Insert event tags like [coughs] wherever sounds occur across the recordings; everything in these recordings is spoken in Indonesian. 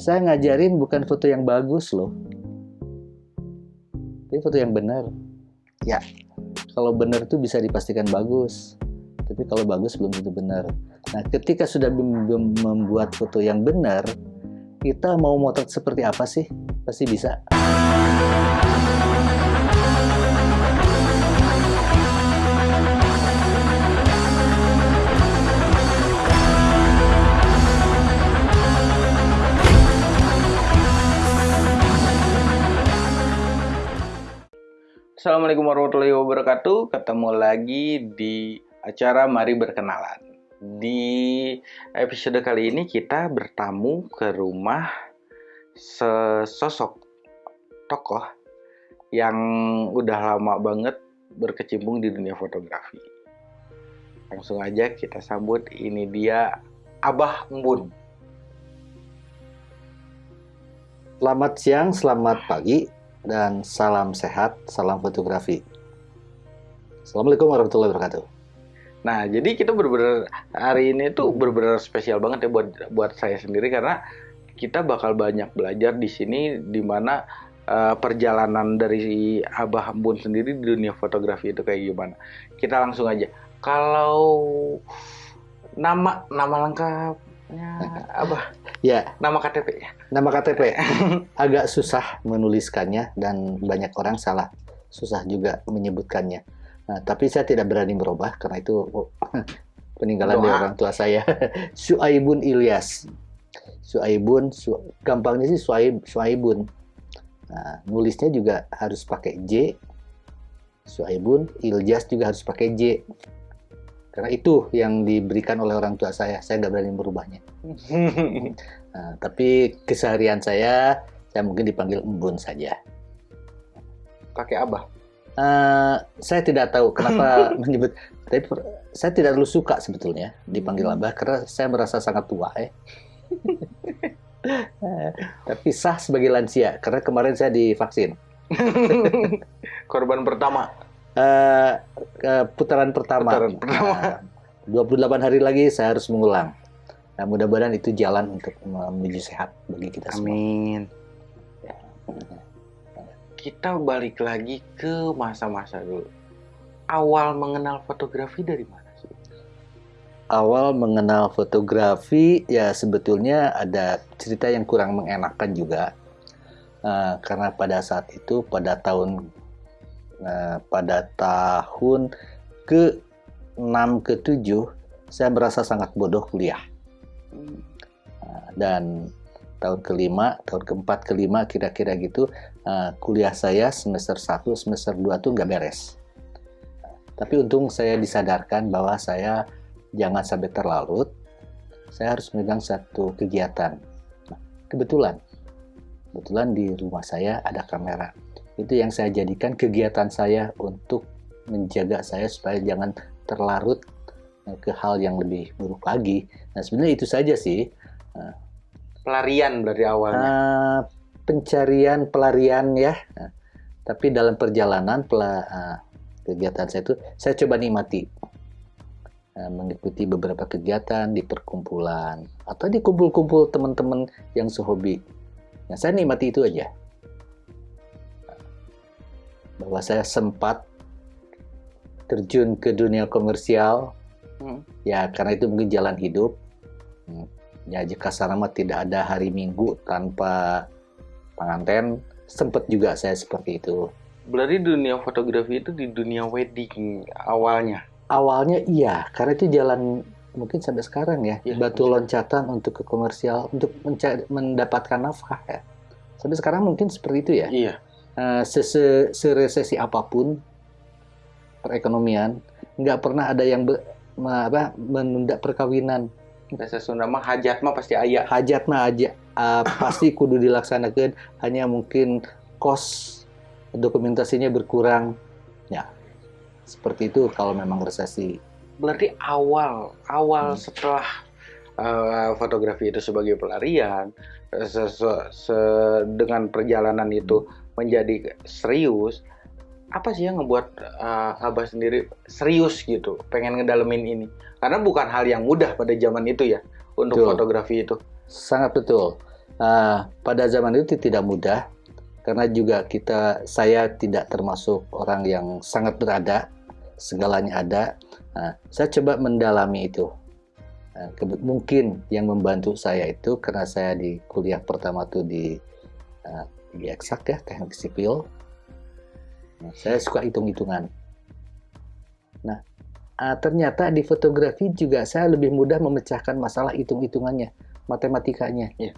Saya ngajarin bukan foto yang bagus loh. Tapi foto yang benar. Ya, kalau benar itu bisa dipastikan bagus. Tapi kalau bagus belum tentu benar. Nah, ketika sudah membuat foto yang benar, kita mau motret seperti apa sih? Pasti bisa. Assalamualaikum warahmatullahi wabarakatuh. Ketemu lagi di acara Mari Berkenalan. Di episode kali ini kita bertamu ke rumah sesosok tokoh yang udah lama banget berkecimpung di dunia fotografi. Langsung aja kita sambut ini dia Abah Embun. Selamat siang, selamat pagi, dan salam sehat, salam fotografi. Assalamualaikum warahmatullahi wabarakatuh. Nah, jadi kita benar-benar hari ini tuh benar-benar spesial banget ya buat buat saya sendiri karena kita bakal banyak belajar di sini di mana uh, perjalanan dari Abah Bun sendiri di dunia fotografi itu kayak gimana. Kita langsung aja. Kalau nama nama lengkapnya [laughs] Abah Ya, nama KTP ya. nama KTP [laughs] agak susah menuliskannya dan banyak orang salah susah juga menyebutkannya. Nah, tapi saya tidak berani merubah karena itu oh, [laughs] peninggalan Doa. dari orang tua saya. [laughs] Suaibun Ilyas. Suaibun, su, gampangnya sih Suaib, Suaibun. Nah, nulisnya juga harus pakai J. Suaibun, Ilyas juga harus pakai J. Karena itu yang diberikan oleh orang tua saya. Saya nggak berani merubahnya. [laughs] Nah, tapi keseharian saya, saya mungkin dipanggil Embun saja. Pakai Abah. Eh, saya tidak tahu kenapa [laughs] menyebut, tapi saya tidak terlalu suka sebetulnya dipanggil Abah karena saya merasa sangat tua ya. Eh, [laughs] tapi sah sebagai lansia karena kemarin saya divaksin. Korban pertama. Eh, ke putaran pertama. Putaran pertama. [laughs] Nah, 28 hari lagi saya harus mengulang. Nah, mudah-mudahan itu jalan untuk menuju sehat bagi kita semua. Amin. Kita balik lagi ke masa-masa dulu. Awal mengenal fotografi dari mana sih? awal mengenal fotografi ya sebetulnya ada cerita yang kurang mengenakan juga Eh, karena pada saat itu pada tahun eh, pada tahun ke 6 ke 7 saya merasa sangat bodoh kuliah Eh, dan tahun kelima tahun keempat kelima kira-kira gitu eh, kuliah saya semester 1 semester 2 tuh nggak beres tapi untung saya disadarkan bahwa saya jangan sampai terlarut. Saya harus memegang satu kegiatan. Nah, kebetulan, kebetulan di rumah saya ada kamera. Itu yang saya jadikan kegiatan saya untuk menjaga saya supaya jangan terlarut eh, ke hal yang lebih buruk lagi. Nah, sebenarnya itu saja sih. Pelarian dari awalnya. Eh, pencarian pelarian ya. Nah, tapi dalam perjalanan pela- eh, kegiatan saya itu saya coba nikmati Eh, mengikuti beberapa kegiatan di perkumpulan atau di kumpul-kumpul teman-teman yang sehobi. Nah, saya nikmati itu aja. Bahwa saya sempat terjun ke dunia komersial, Hmm. ya karena itu mungkin jalan hidup. Hmm. Ya jika sarama tidak ada hari Minggu tanpa pengantin, sempat juga saya seperti itu. Berarti dunia fotografi itu di dunia wedding awalnya. Awalnya iya, karena itu jalan mungkin sampai sekarang ya, Iya, batu masih. loncatan untuk ke komersial, untuk mendapatkan nafkah ya. Sampai sekarang mungkin seperti itu ya. Iya. Se- seresesi apa pun perekonomian, nggak pernah ada yang be- apa, menunda perkawinan. Bahasa Sunda mah hajat mah pasti ayah. Hajat mah aja eh, pasti kudu dilaksanakan, hanya mungkin kos dokumentasinya berkurang. Ya, seperti itu kalau memang resesi. Berarti awal awal Hmm. setelah uh, fotografi itu sebagai pelarian se- se- se- dengan perjalanan itu menjadi serius apa sih yang ngebuat uh, abah sendiri serius gitu pengen ngedalemin ini karena bukan hal yang mudah pada zaman itu ya untuk Betul. fotografi itu Sangat betul. Uh, pada zaman itu tidak mudah karena juga kita saya tidak termasuk orang yang sangat berada segalanya ada. Nah, saya coba mendalami itu. Nah, mungkin yang membantu saya itu karena saya di kuliah pertama tuh di uh, di eksak ya teknik sipil. Nah, saya suka hitung-hitungan. Nah, uh, ternyata di fotografi juga saya lebih mudah memecahkan masalah hitung-hitungannya, matematikanya. Yeah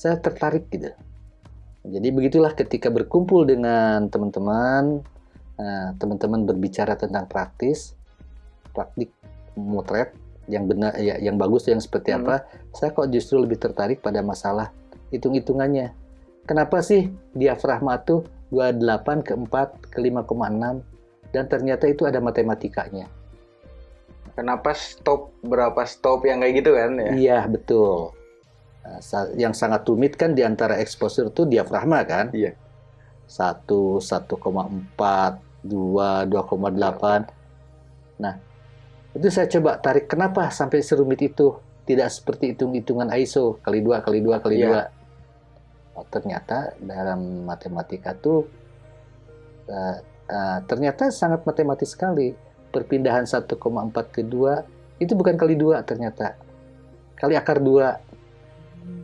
saya tertarik gitu. Jadi begitulah ketika berkumpul dengan teman-teman, eh, teman-teman berbicara tentang praktis, praktik motret yang benar, ya, yang bagus yang seperti hmm. apa, saya kok justru lebih tertarik pada masalah hitung-hitungannya. Kenapa sih diafragma itu 28 ke 4 ke 5,6 dan ternyata itu ada matematikanya. Kenapa stop berapa stop yang kayak gitu kan ya? Iya, betul. Nah, yang sangat rumit kan di antara exposure itu diafragma kan? Iya. 1, 1,4, 2, 2,8. Nah, itu saya coba tarik kenapa sampai serumit itu? Tidak seperti hitung-hitungan ISO kali dua kali dua kali iya. Oh, ternyata dalam matematika tuh uh, uh, ternyata sangat matematis sekali. Perpindahan 1,4 ke 2 itu bukan kali dua ternyata. Kali akar dua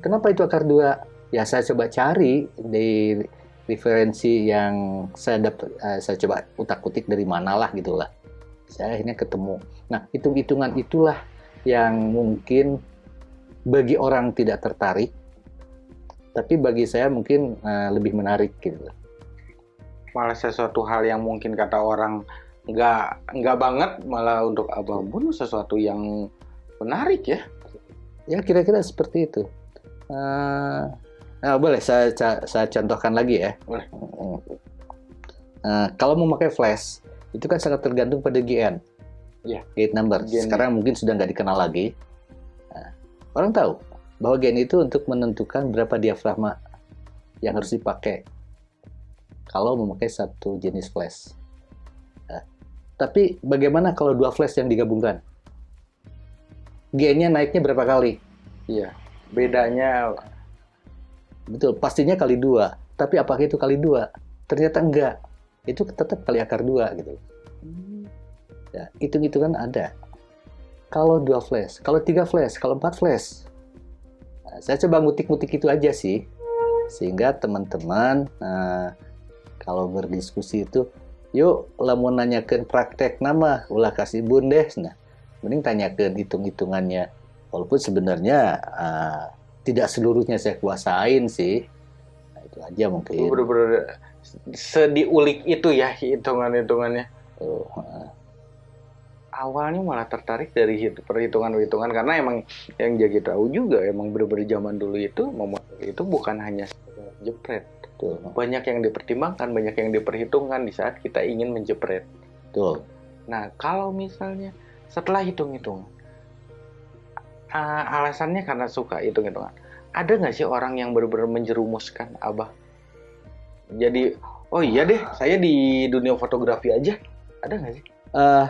Kenapa itu akar dua? Ya saya coba cari di referensi yang saya dapat, uh, saya coba utak-utik dari mana lah gitulah. Saya akhirnya ketemu. Nah hitung-hitungan itulah yang mungkin bagi orang tidak tertarik, tapi bagi saya mungkin uh, lebih menarik gitu. Malah sesuatu hal yang mungkin kata orang nggak nggak banget, malah untuk abang pun sesuatu yang menarik ya. Ya kira-kira seperti itu. Uh, nah, boleh saya saya contohkan lagi ya. Boleh. Uh, kalau mau pakai flash itu kan sangat tergantung pada GN. Ya. Gate number. GN. Sekarang mungkin sudah nggak dikenal lagi. Nah, orang tahu bahwa GN itu untuk menentukan berapa diafragma yang harus dipakai kalau memakai satu jenis flash. Nah, tapi bagaimana kalau dua flash yang digabungkan? GN-nya naiknya berapa kali? Iya bedanya betul pastinya kali dua tapi apakah itu kali dua ternyata enggak itu tetap kali akar dua gitu ya hitung hitungan ada kalau dua flash kalau tiga flash kalau empat flash saya coba ngutik-ngutik itu aja sih. Sehingga teman-teman nah, kalau berdiskusi itu yuk lah mau nanyakan praktek nama ulah kasih bundes nah mending tanyakan hitung-hitungannya. Walaupun sebenarnya uh, tidak seluruhnya saya kuasain sih. Nah, itu aja mungkin. Bener-bener sediulik itu ya hitungan-hitungannya. Oh, uh. Awalnya malah tertarik dari perhitungan-perhitungan karena emang yang jadi tahu juga emang bener-bener zaman dulu itu memotong itu bukan hanya jepret Betul. banyak yang dipertimbangkan banyak yang diperhitungkan di saat kita ingin menjepret Betul. nah kalau misalnya setelah hitung-hitung uh, alasannya karena suka hitung-hitungan. Ada nggak sih orang yang benar-benar menjerumuskan Abah? Jadi, oh iya deh, saya di dunia fotografi aja. Ada nggak sih? Uh,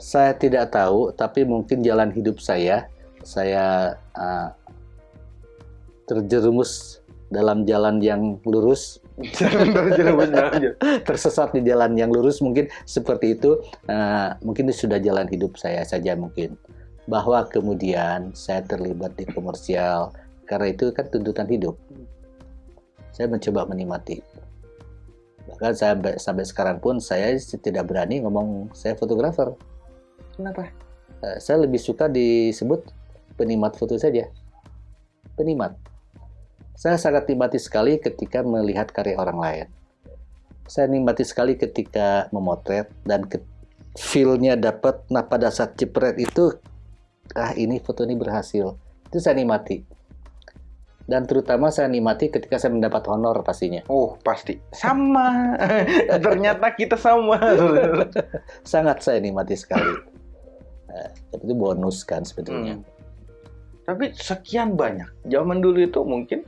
saya tidak tahu, tapi mungkin jalan hidup saya, saya uh, terjerumus dalam jalan yang lurus. [laughs] [laughs] tersesat di jalan yang lurus mungkin seperti itu. Uh, mungkin itu sudah jalan hidup saya saja mungkin bahwa kemudian saya terlibat di komersial karena itu kan tuntutan hidup. Saya mencoba menikmati. Bahkan saya sampai sekarang pun saya tidak berani ngomong saya fotografer. Kenapa? Eh, saya lebih suka disebut penikmat foto saja. Penikmat. Saya sangat nikmati sekali ketika melihat karya orang lain. Saya nikmati sekali ketika memotret dan ke feel-nya dapat. Nah pada saat jepret itu ah ini foto ini berhasil itu saya nikmati dan terutama saya nikmati ketika saya mendapat honor pastinya oh pasti sama [laughs] ternyata kita sama [laughs] sangat saya nikmati sekali tapi itu bonus kan sebetulnya hmm. tapi sekian banyak zaman dulu itu mungkin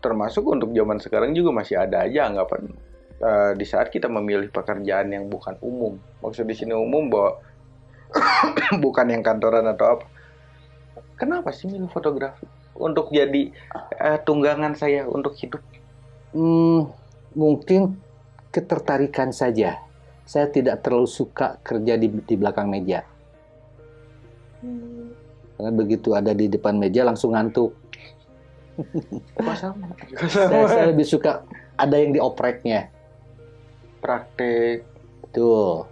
termasuk untuk zaman sekarang juga masih ada aja anggapan uh, di saat kita memilih pekerjaan yang bukan umum maksud di sini umum bahwa [coughs] bukan yang kantoran atau apa. Kenapa sih milih fotografi? untuk jadi uh, tunggangan saya untuk hidup? Hmm, mungkin ketertarikan saja. Saya tidak terlalu suka kerja di, di belakang meja. Hmm. Karena begitu ada di depan meja langsung ngantuk. [laughs] sama? Saya, saya lebih suka ada yang diopreknya. Praktek. Betul.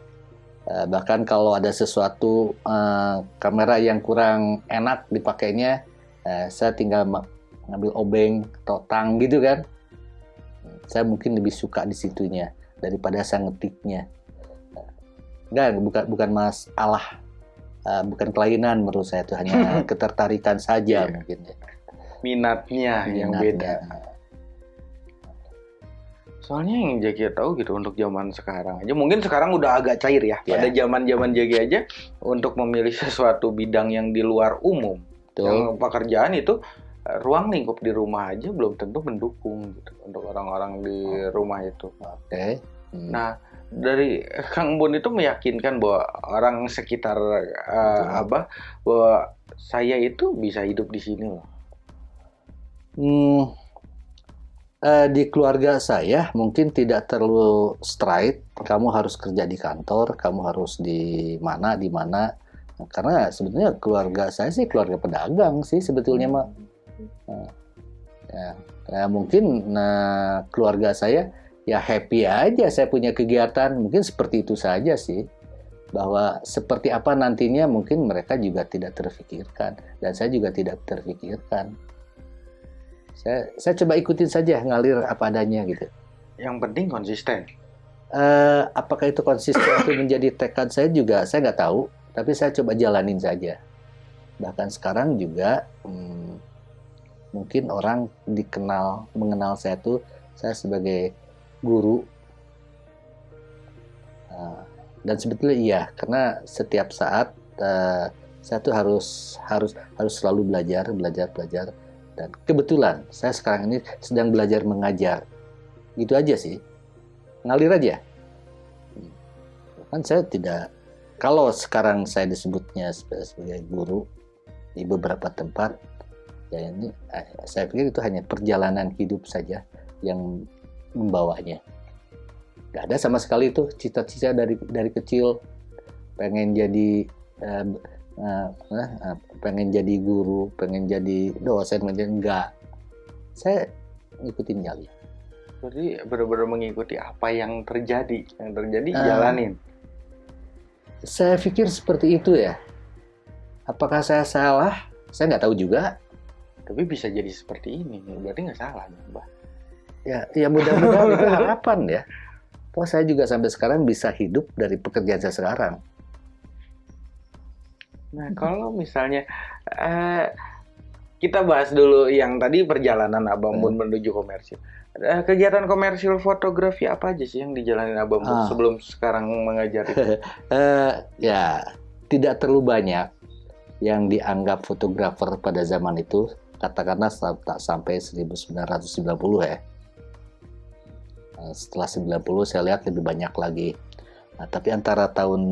Uh, bahkan kalau ada sesuatu uh, kamera yang kurang enak dipakainya, uh, saya tinggal ngambil obeng atau tang gitu kan. Saya mungkin lebih suka di situnya daripada saya ngetiknya. Enggak, bukan bukan masalah, uh, bukan kelainan menurut saya itu hanya [laughs] ketertarikan saja yeah. mungkin. Ya. Minatnya, Minatnya yang beda. Soalnya yang Jaki tahu gitu untuk zaman sekarang aja, mungkin sekarang udah agak cair ya. Yeah. Pada zaman-zaman Jaki aja untuk memilih sesuatu bidang yang di luar umum, Betul. yang pekerjaan itu eh, ruang lingkup di rumah aja belum tentu mendukung gitu untuk orang-orang di rumah itu. Oke. Okay. Hmm. Nah dari Kang Bun itu meyakinkan bahwa orang sekitar uh, apa bahwa saya itu bisa hidup di sini loh. Hmm, uh, di keluarga saya mungkin tidak terlalu straight. Kamu harus kerja di kantor, kamu harus di mana di mana. karena sebetulnya keluarga saya sih keluarga pedagang sih sebetulnya mah. Nah, ya, ya mungkin nah keluarga saya ya happy aja saya punya kegiatan mungkin seperti itu saja sih bahwa seperti apa nantinya mungkin mereka juga tidak terfikirkan dan saya juga tidak terfikirkan saya saya coba ikutin saja ngalir apa adanya gitu. Yang penting konsisten. Uh, apakah itu konsisten itu [coughs] menjadi tekad saya juga saya nggak tahu, tapi saya coba jalanin saja. Bahkan sekarang juga hmm, mungkin orang dikenal mengenal saya tuh saya sebagai guru uh, dan sebetulnya iya karena setiap saat uh, saya tuh harus harus harus selalu belajar belajar belajar dan kebetulan saya sekarang ini sedang belajar mengajar. Gitu aja sih. Ngalir aja. Kan saya tidak kalau sekarang saya disebutnya sebagai guru di beberapa tempat ya ini eh, saya pikir itu hanya perjalanan hidup saja yang membawanya. Gak ada sama sekali itu cita-cita dari dari kecil pengen jadi eh, uh, uh, pengen jadi guru, pengen jadi dosen, pengen enggak. Saya ngikutin jali. Jadi benar-benar mengikuti apa yang terjadi, yang terjadi uh, jalanin. Saya pikir seperti itu ya. Apakah saya salah? Saya nggak tahu juga. Tapi bisa jadi seperti ini, berarti nggak salah, Mbak. Ya, ya mudah-mudahan itu [laughs] harapan ya. Wah, saya juga sampai sekarang bisa hidup dari pekerjaan saya sekarang. Nah, kalau misalnya uh, kita bahas dulu yang tadi perjalanan Abang Bun hmm. menuju komersil. Uh, kegiatan komersil fotografi apa aja sih yang dijalani Abang Bun ah. sebelum sekarang mengajar itu? uh, [laughs] ya, tidak terlalu banyak yang dianggap fotografer pada zaman itu. Katakanlah tak sampai 1990 ya. Setelah 90 saya lihat lebih banyak lagi Nah, tapi antara tahun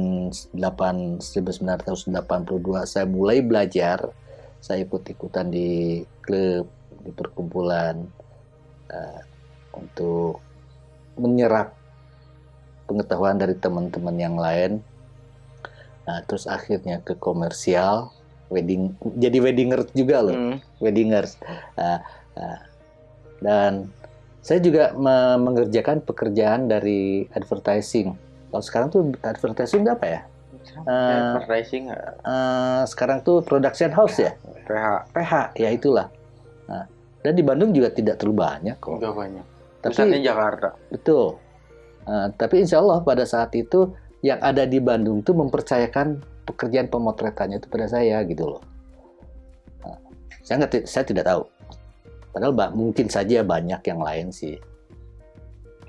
8, 1982 saya mulai belajar, saya ikut-ikutan di klub, di perkumpulan uh, untuk menyerap pengetahuan dari teman-teman yang lain. Nah, terus akhirnya ke komersial, wedding, jadi weddingers juga loh, hmm. weddingers. Uh, uh, dan saya juga mengerjakan pekerjaan dari advertising kalau sekarang tuh advertising itu apa ya? Uh, advertising uh, sekarang tuh production house ya? PH. PH ya itulah. Nah, dan di Bandung juga tidak terlalu banyak kok. Tidak banyak. Tapi Pusatnya Jakarta. Betul. Uh, tapi insya Allah pada saat itu yang ada di Bandung tuh mempercayakan pekerjaan pemotretannya itu pada saya gitu loh. Nah, saya nggak, saya tidak tahu. Padahal mungkin saja banyak yang lain sih.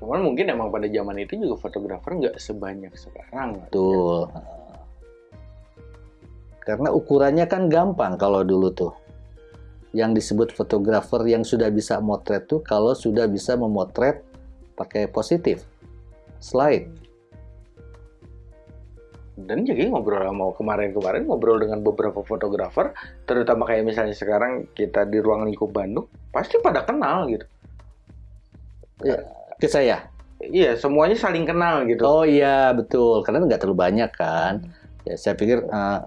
Cuman mungkin emang pada zaman itu juga fotografer nggak sebanyak sekarang. Betul. Ya. Karena ukurannya kan gampang kalau dulu tuh. Yang disebut fotografer yang sudah bisa motret tuh kalau sudah bisa memotret pakai positif slide. Dan jadi ngobrol sama kemarin-kemarin ngobrol dengan beberapa fotografer terutama kayak misalnya sekarang kita di ruang lingkup Bandung pasti pada kenal gitu Ya, ke saya. iya semuanya saling kenal gitu Oh iya betul, karena nggak terlalu banyak kan. Ya saya pikir eh,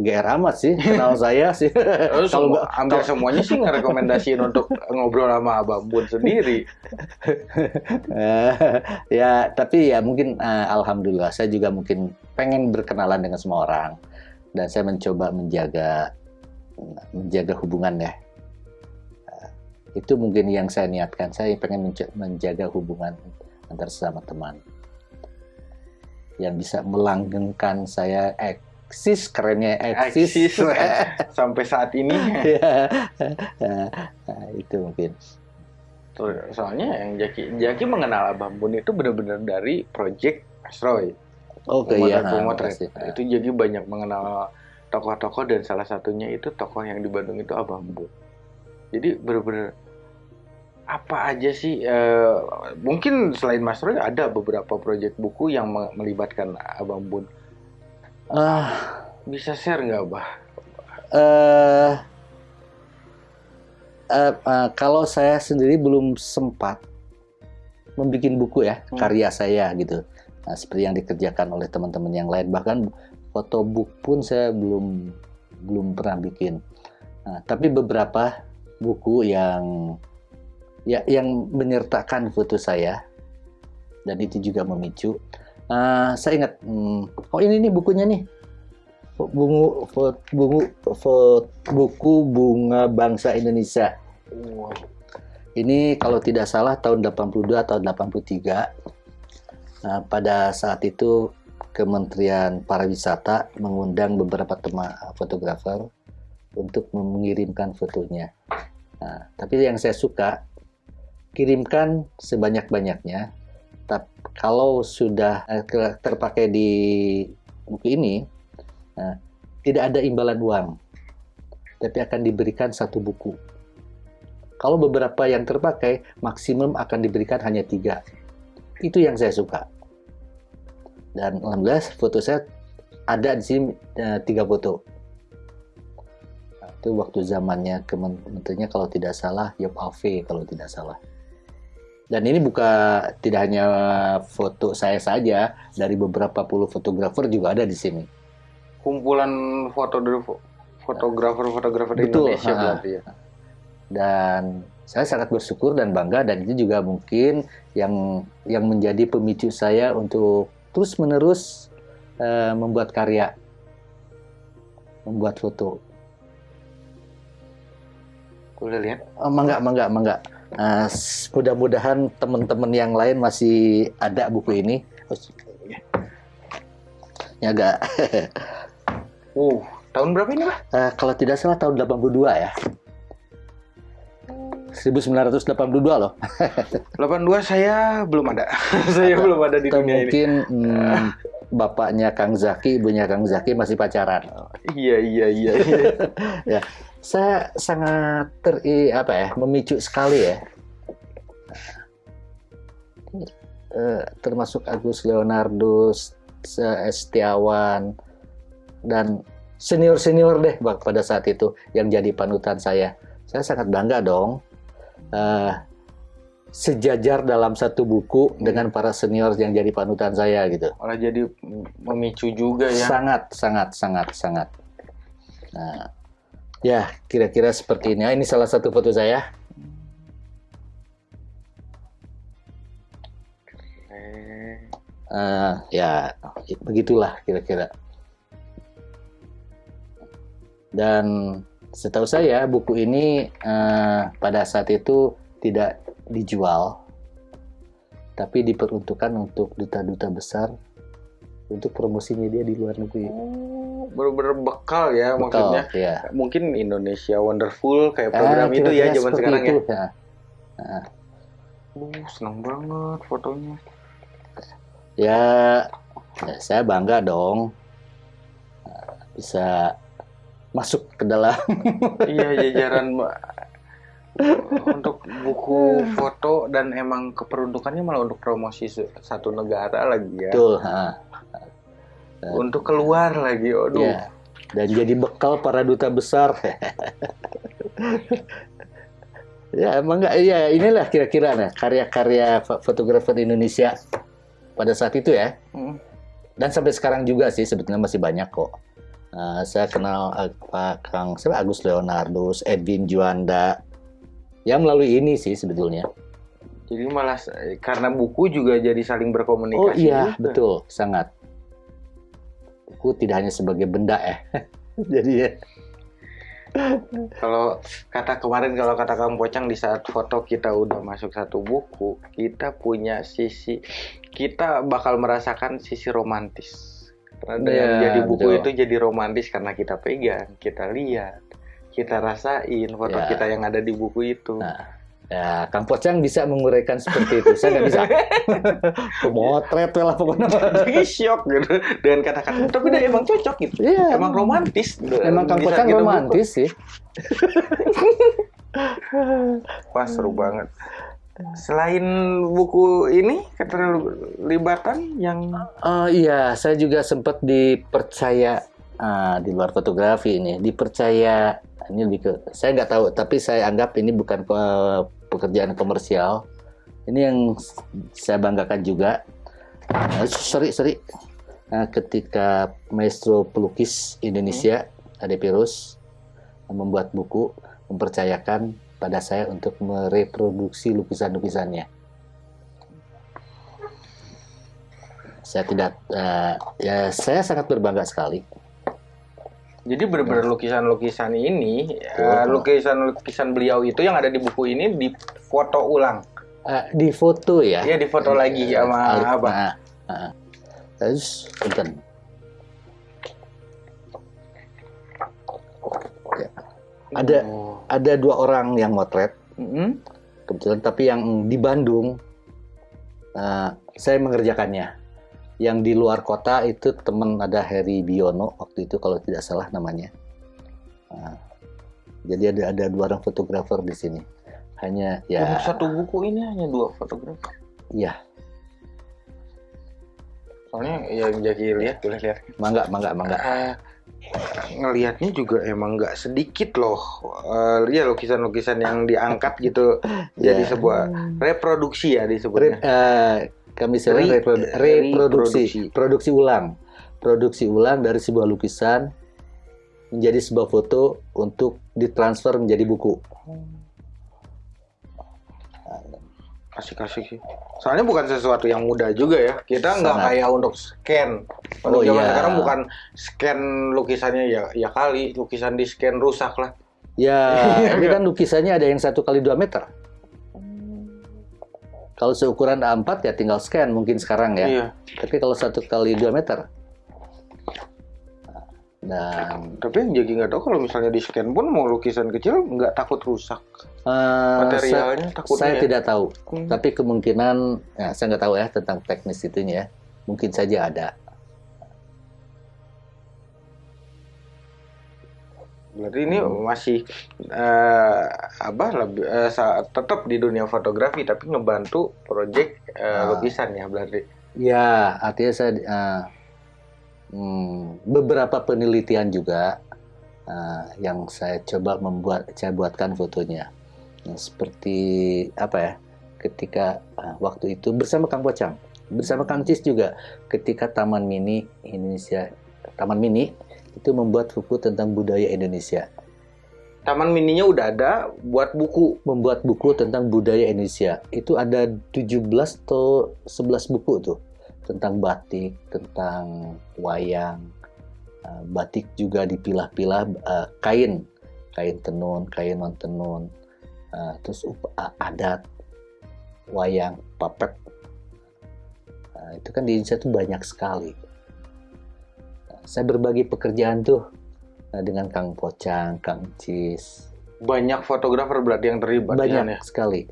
GR amat sih kenal saya sih. [laughs] Kalau nggak hampir semuanya sih ngerekomendasiin untuk ngobrol sama Abang Bun sendiri. Eh, [laughs] ya tapi ya mungkin eh, alhamdulillah saya juga mungkin pengen berkenalan dengan semua orang dan saya mencoba menjaga menjaga hubungan ya. Eh, itu mungkin yang saya niatkan. Saya pengen menja- menjaga hubungan antar sesama teman yang bisa melanggengkan saya eksis kerennya eksis. Eksis [laughs] sampai saat ini. [laughs] Ya, Nah, itu mungkin. Soalnya yang Jaki Jaki mengenal Abang Bun itu benar-benar dari project Astroy. Oke ya. Pemotret, Itu jadi banyak mengenal tokoh-tokoh dan salah satunya itu tokoh yang di Bandung itu Abang Bun. Jadi benar-benar apa aja sih eh, mungkin selain Mas Roy ada beberapa proyek buku yang me- melibatkan Abang Bun. Ah, Bisa share nggak, Bah? eh eh, eh, kalau saya sendiri belum sempat membuat buku ya Hmm. karya saya gitu. Nah, seperti yang dikerjakan oleh teman-teman yang lain bahkan fotobook pun saya belum belum pernah bikin. Nah, tapi beberapa buku yang ya yang menyertakan foto saya dan itu juga memicu. Ah, saya ingat, hmm, oh ini nih bukunya nih, bungu, bungu, buku bunga bangsa Indonesia. Wow. Ini kalau tidak salah tahun 82 atau 83. Nah, pada saat itu Kementerian Pariwisata mengundang beberapa teman fotografer untuk mengirimkan fotonya. Nah, tapi yang saya suka kirimkan sebanyak-banyaknya. Kalau sudah eh, terpakai di buku ini, nah, tidak ada imbalan uang, tapi akan diberikan satu buku. Kalau beberapa yang terpakai, maksimum akan diberikan hanya tiga. Itu yang saya suka. Dan alhamdulillah foto saya ada di sini eh, tiga foto. Itu waktu zamannya kementerinya kalau tidak salah Yop Ave kalau tidak salah. Dan ini bukan tidak hanya foto saya saja, dari beberapa puluh fotografer juga ada di sini. Kumpulan foto dari fo- fotografer-fotografer Betul, Indonesia berarti ya. dan saya sangat bersyukur dan bangga dan itu juga mungkin yang yang menjadi pemicu saya untuk terus menerus eh, membuat karya membuat foto Boleh lihat? oh, mangga mangga mangga S- mudah-mudahan teman-teman yang lain masih ada buku ini Oh, ya agak [laughs] Uh, tahun berapa ini, Bah? Eh, kalau tidak salah tahun 82 ya 1982 loh [laughs] 82 saya belum ada. [laughs] saya belum ada di atau dunia ini. mungkin hmm, bapaknya Kang Zaki, ibunya Kang Zaki masih pacaran. Iya, iya, iya. iya. Saya sangat ter apa ya, memicu sekali ya. Eh, termasuk Agus Leonardo, Setiawan dan senior-senior deh pada saat itu yang jadi panutan saya. Saya sangat bangga dong. eh, sejajar dalam satu buku dengan para senior yang jadi panutan saya gitu. Malah jadi memicu juga ya. Sangat, sangat, sangat, sangat. Nah, ya kira-kira seperti ini. Ah, Ini salah satu foto saya. Eh, ya begitulah kira-kira. Dan setahu saya buku ini eh, pada saat itu tidak dijual, tapi diperuntukkan untuk duta-duta besar untuk promosi media di luar negeri. Oh, bener-bener bekal ya Betul, maksudnya. ya. Mungkin Indonesia Wonderful kayak program Eh, itu ya kira-kira zaman sekarang itu, ya. ya. Uh, senang banget fotonya. Ya, ya saya bangga dong Nah, bisa masuk ke dalam. [laughs] iya jajaran Mbak. untuk buku foto dan emang keperuntukannya malah untuk promosi satu negara lagi ya. Betul. ha. Untuk keluar lagi. Aduh. Ya, dan jadi bekal para duta besar. [laughs] ya emang nggak ya inilah kira-kira nah karya-karya fo- fotografer Indonesia pada saat itu ya. Hmm. Dan sampai sekarang juga sih sebetulnya masih banyak kok. Nah, saya kenal eh, Pak Kang siapa Agus Leonardus, Edwin Juanda. Ya melalui ini sih sebetulnya. Jadi malah s- karena buku juga jadi saling berkomunikasi. Oh iya, juga. betul, sangat. Buku tidak hanya sebagai benda ya. [laughs] Jadi ya. Kalau kata kemarin kalau kata Kang Pocang di saat foto kita udah masuk satu buku, kita punya sisi kita bakal merasakan sisi romantis. Karena dengan Iya, jadi buku betul. itu jadi romantis karena kita pegang, kita lihat, kita rasain foto Ya. kita yang ada di buku itu. Nah, ya Kang Pocang bisa menguraikan seperti itu. Saya nggak bisa. [laughs] Pemotret lah pokoknya. Jadi shock gitu dengan kata-kata, tapi dia emang cocok gitu. Iya, Emang romantis. Emang Kang Pocang kita romantis sih. [laughs] Wah seru banget. Selain buku ini keterlibatan yang Oh iya, saya juga sempat dipercaya ah, di luar fotografi ini, dipercaya ini lebih ke saya nggak tahu, tapi saya anggap ini bukan pe- pekerjaan komersial. Ini yang saya banggakan juga. Nah, sorry, sorry. Nah, ketika maestro pelukis Indonesia Ade Pirus membuat buku mempercayakan pada saya untuk mereproduksi lukisan-lukisannya. Saya tidak, eh, ya saya sangat berbangga sekali. Jadi benar-benar lukisan-lukisan ini, eh, lukisan-lukisan beliau itu yang ada di buku ini difoto ulang. Eh, di foto ya. Iya, difoto lagi sama Ali- apa? Nah, nah. Terus, punten. Ya. Ada Oh. ada dua orang yang motret Mm-mm. kebetulan, tapi yang di Bandung eh, saya mengerjakannya. Yang di luar kota itu teman ada Heri Biono waktu itu kalau tidak salah namanya. Nah, jadi ada ada dua orang fotografer di sini. Hanya ya, Untuk satu buku ini hanya dua fotografer. iya, Soalnya ya jadi lihat boleh lihat. mangga, mangga, mangga. Eh, ngelihatnya juga emang nggak sedikit loh. Eh, ya lukisan-lukisan yang diangkat gitu [laughs] jadi Ya. sebuah reproduksi ya Re- disebutnya. Eh, kami sering Re- reprodu- reproduksi. reproduksi, produksi ulang, produksi ulang dari sebuah lukisan menjadi sebuah foto untuk ditransfer menjadi buku. Asik-asik sih. Soalnya bukan sesuatu yang mudah juga ya. Kita nggak kayak untuk scan. Untuk Oh, zaman iya. sekarang bukan scan lukisannya ya ya kali lukisan di scan rusak lah. Ya, [laughs] ini kan lukisannya ada yang satu kali dua meter. Kalau seukuran A4 ya tinggal scan mungkin sekarang ya. Iya. Tapi kalau satu kali dua meter. Dan Tapi yang jadi nggak tahu kalau misalnya di scan pun mau lukisan kecil nggak takut rusak. eh, Materialnya saya, takutnya saya ya. tidak tahu. Hmm. Tapi kemungkinan, ya, saya nggak tahu ya tentang teknis itunya. ya. Mungkin saja ada. Berarti ini Hmm. masih eh, apa lebih eh, sa- tetap di dunia fotografi tapi ngebantu proyek eh, Ah. lukisan ya berarti. Ya, artinya saya eh, hmm, beberapa penelitian juga eh, yang saya coba membuat, saya buatkan fotonya. Nah, seperti apa ya? Ketika eh, waktu itu bersama Kang Pocang, bersama Kang Cis juga, ketika Taman Mini Indonesia, Taman Mini itu membuat buku tentang budaya Indonesia, Taman mininya udah ada buat buku. membuat buku tentang budaya Indonesia. Itu ada 17 atau 11 buku tuh tentang batik, tentang wayang, uh, batik juga dipilah-pilah uh, kain, kain tenun, kain non tenun, uh, terus uh, adat, wayang, papet. Uh, itu kan di Indonesia tuh banyak sekali. Nah, saya berbagi pekerjaan tuh uh, dengan Kang Pocang, Kang Cis, Banyak fotografer berarti yang terlibat banyak ya. sekali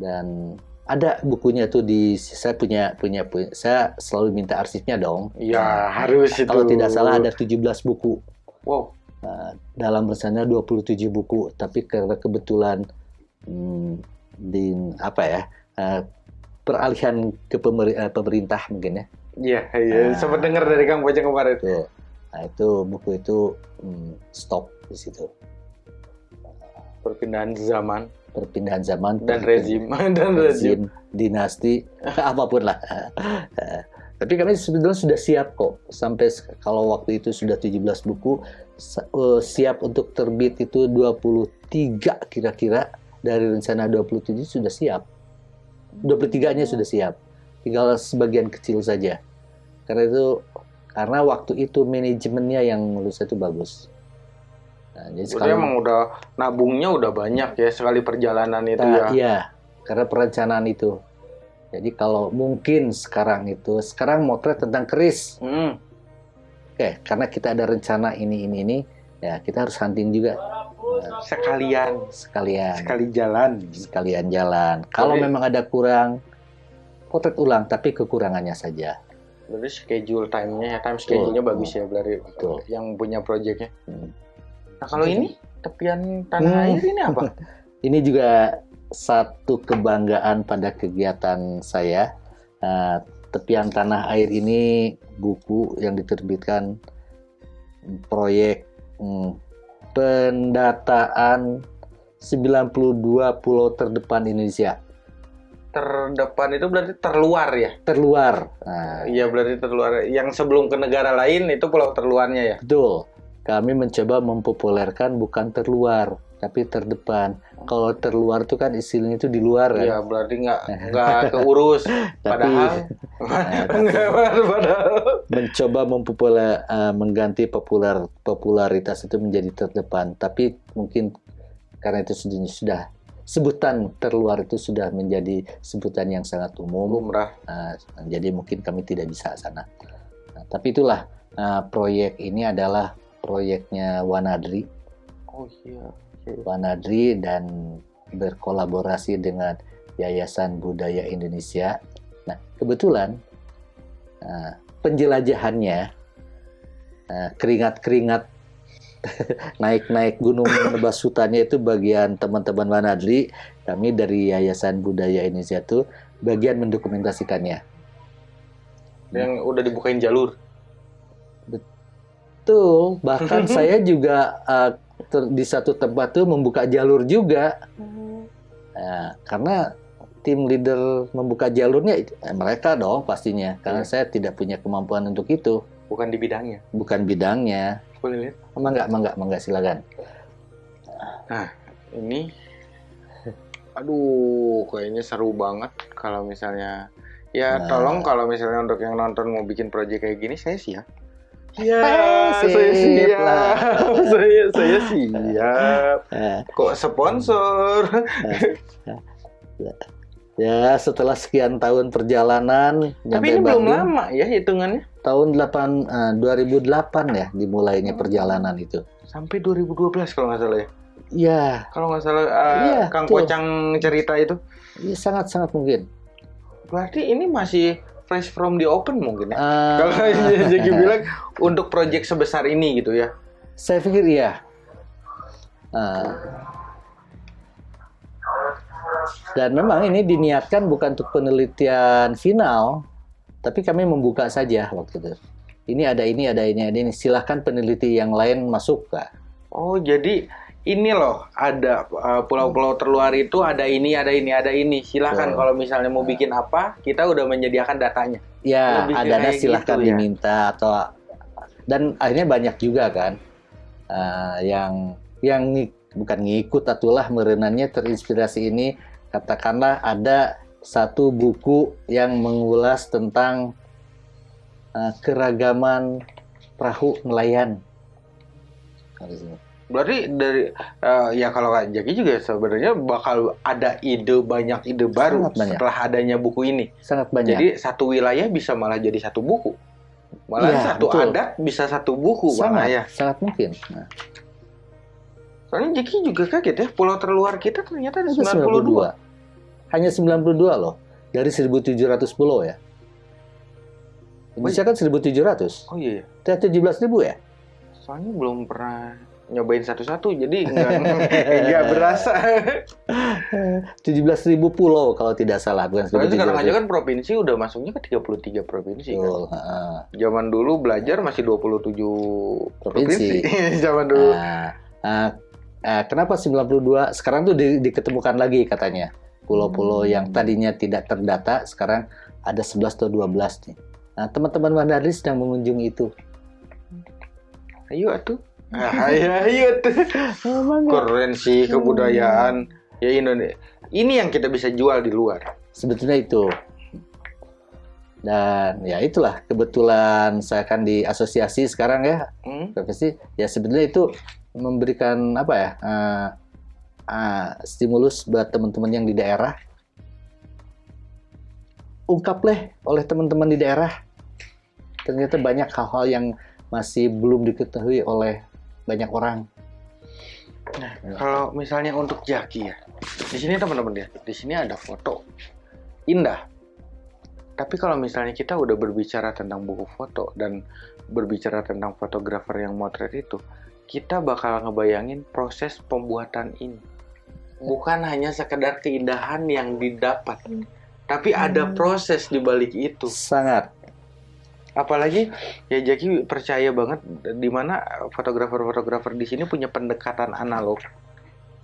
dan ada bukunya tuh di saya punya punya punya saya selalu minta arsipnya dong Ya harus itu. kalau tidak salah ada 17 buku Wow. Uh, dalam rencana 27 buku tapi karena kebetulan hmm, di apa ya uh, peralihan ke uh, pemerintah mungkin ya Iya, iya. Nah. Sempat dengar dari Kang Pocong kemarin. Tuh. Nah itu buku itu hmm, stop di situ. Perpindahan zaman Perpindahan zaman dan rezim [laughs] dan rezim. dinasti, [laughs] apa pun lah. [laughs] Tapi kami sebetulnya sudah siap kok. Sampai kalau waktu itu sudah 17 buku, eh, siap untuk terbit itu 23 kira-kira. Dari rencana 27 sudah siap. 23-nya sudah siap. Tinggal sebagian kecil saja. Karena itu karena waktu itu manajemennya yang menurut saya itu bagus. Nah, jadi sekarang emang udah nabungnya udah banyak ya sekali perjalanan itu Nah, ya. Iya, karena perencanaan itu. Jadi kalau mungkin sekarang itu, sekarang motret tentang keris. Hmm. Oke, karena kita ada rencana ini, ini, ini, ya kita harus hunting juga. Nah, Sekalian sekalian, sekali jalan. sekalian jalan. Kalau memang ada kurang, potret ulang, tapi kekurangannya saja. Berarti schedule time-nya ya, time schedule-nya Betul. bagus ya berarti Betul. yang punya proyeknya. Hmm. Nah, kalau ini tepian tanah Hmm. air ini apa? [laughs] Ini juga satu kebanggaan pada kegiatan saya. Nah, Tepian Tanah Air ini buku yang diterbitkan proyek hmm, pendataan 92 pulau terdepan Indonesia. Terdepan itu berarti terluar ya? Terluar. Nah, Iya berarti terluar. Yang sebelum ke negara lain itu pulau terluarnya ya? betul. Kami mencoba mempopulerkan bukan terluar, tapi terdepan. Kalau terluar itu kan istilahnya itu di luar kan. Iya berarti nggak [laughs] nggak keurus. Padahal [laughs] nggak [laughs] padahal. mencoba mempopuler eh, mengganti populer popularitas itu menjadi terdepan tapi mungkin karena itu sudah, sudah sebutan terluar itu sudah menjadi sebutan yang sangat umum eh, jadi mungkin kami tidak bisa sana Nah, tapi itulah eh, proyek ini adalah proyeknya Wanadri Oh iya. Wanadri dan berkolaborasi dengan Yayasan Budaya Indonesia. Nah, kebetulan eh, penjelajahannya keringat-keringat [laughs] naik-naik gunung menebas hutannya itu bagian teman-teman Wanadri, kami dari Yayasan Budaya Indonesia itu bagian mendokumentasikannya. Yang udah dibukain jalur. Betul, bahkan [laughs] saya juga ter- di satu tempat tuh membuka jalur juga. Nah, karena tim leader membuka jalurnya eh, mereka dong pastinya, karena Iya. saya tidak punya kemampuan untuk itu, Bukan di bidangnya. bukan bidangnya. Boleh lihat? Mangga, mangga, mangga silakan. Ini. Aduh, kayaknya seru banget kalau misalnya. Ya, Nah. tolong kalau misalnya untuk yang nonton mau bikin proyek kayak gini, saya siap. Iya, [laughs] Eh, saya siap. lah. [laughs] saya saya siap. Eh, [laughs] Kok sponsor? Ya setelah sekian tahun perjalanan, Tapi ini belum Bandung, lama ya hitungannya. tahun 8 eh, 2008 ya dimulainya Hmm. perjalanan itu. Sampai 2012 kalau nggak salah ya. Iya, Kalau nggak salah eh, Iya, Kang betul. Pocang cerita itu. iya, sangat-sangat mungkin. Berarti ini masih fresh from the open mungkin ya. Eh, Kalau [laughs] Jeki [laughs] bilang untuk proyek sebesar ini gitu ya. Saya pikir iya. Nah, dan memang ini diniatkan bukan untuk penelitian final, tapi kami membuka saja waktu itu. Ini ada ini, ada ini, ada ini. Silahkan peneliti yang lain masuk, Kak. Oh, jadi ini loh ada uh, pulau-pulau terluar itu ada ini, ada ini, ada ini. Silahkan Betul. kalau misalnya mau bikin apa, kita udah menyediakan datanya. Ya, Lebih ada kayak silahkan gitu ya. diminta atau dan akhirnya banyak juga kan eh, yang yang bukan ngikut atulah merenannya terinspirasi ini katakanlah ada satu buku yang mengulas tentang eh, keragaman perahu nelayan. Berarti dari uh, ya kalau Kak Jaki juga sebenarnya bakal ada ide banyak ide baru Sangat banyak. setelah adanya buku ini. Sangat banyak. Jadi satu wilayah bisa malah jadi satu buku. Malah Iya, satu betul. adat bisa satu buku sangat, ya. sangat mungkin. Nah, Soalnya Jaki juga kaget ya, pulau terluar kita ternyata ada ada 92. 92. Hanya 92 loh dari 1700 pulau ya. Indonesia kan 1700. Oh iya, ya. Kita 17 ribu ya? soalnya belum pernah nyobain satu-satu jadi nggak [laughs] berasa. [laughs] 17.000 pulau kalau tidak salah bukan Soalnya sekarang 17.000. aja kan provinsi udah masuknya ke 33 provinsi kan. Betul, heeh. Zaman dulu belajar masih 27 provinsi. Provinsi. [laughs] Zaman dulu. Nah, ah, ah, kenapa 92? Sekarang tuh di- diketemukan lagi katanya. Pulau-pulau Hmm. yang tadinya tidak terdata sekarang ada 11 atau 12 nih. Nah, teman-teman Wanadri sedang mengunjungi itu. Ayo atuh. Ah, ayo ayo tuh. Keren sih kebudayaan ya Indonesia. Ini yang kita bisa jual di luar. Sebetulnya itu. Dan ya itulah kebetulan saya kan di asosiasi sekarang ya Hmm? profesi ya sebetulnya itu memberikan apa ya eh, eh, stimulus buat teman-teman yang di daerah. Ungkapleh oleh teman-teman di daerah. Ternyata banyak hal-hal yang masih belum diketahui oleh banyak orang. Kalau misalnya untuk Jaki ya, di sini teman-teman lihat, di sini ada foto indah. Tapi kalau misalnya kita udah berbicara tentang buku foto dan berbicara tentang fotografer yang motret itu, kita bakal ngebayangin proses pembuatan ini. Bukan hanya sekedar keindahan yang didapat, tapi ada proses di balik itu. sangat Apalagi ya Jaki percaya banget di mana fotografer-fotografer di sini punya pendekatan analog.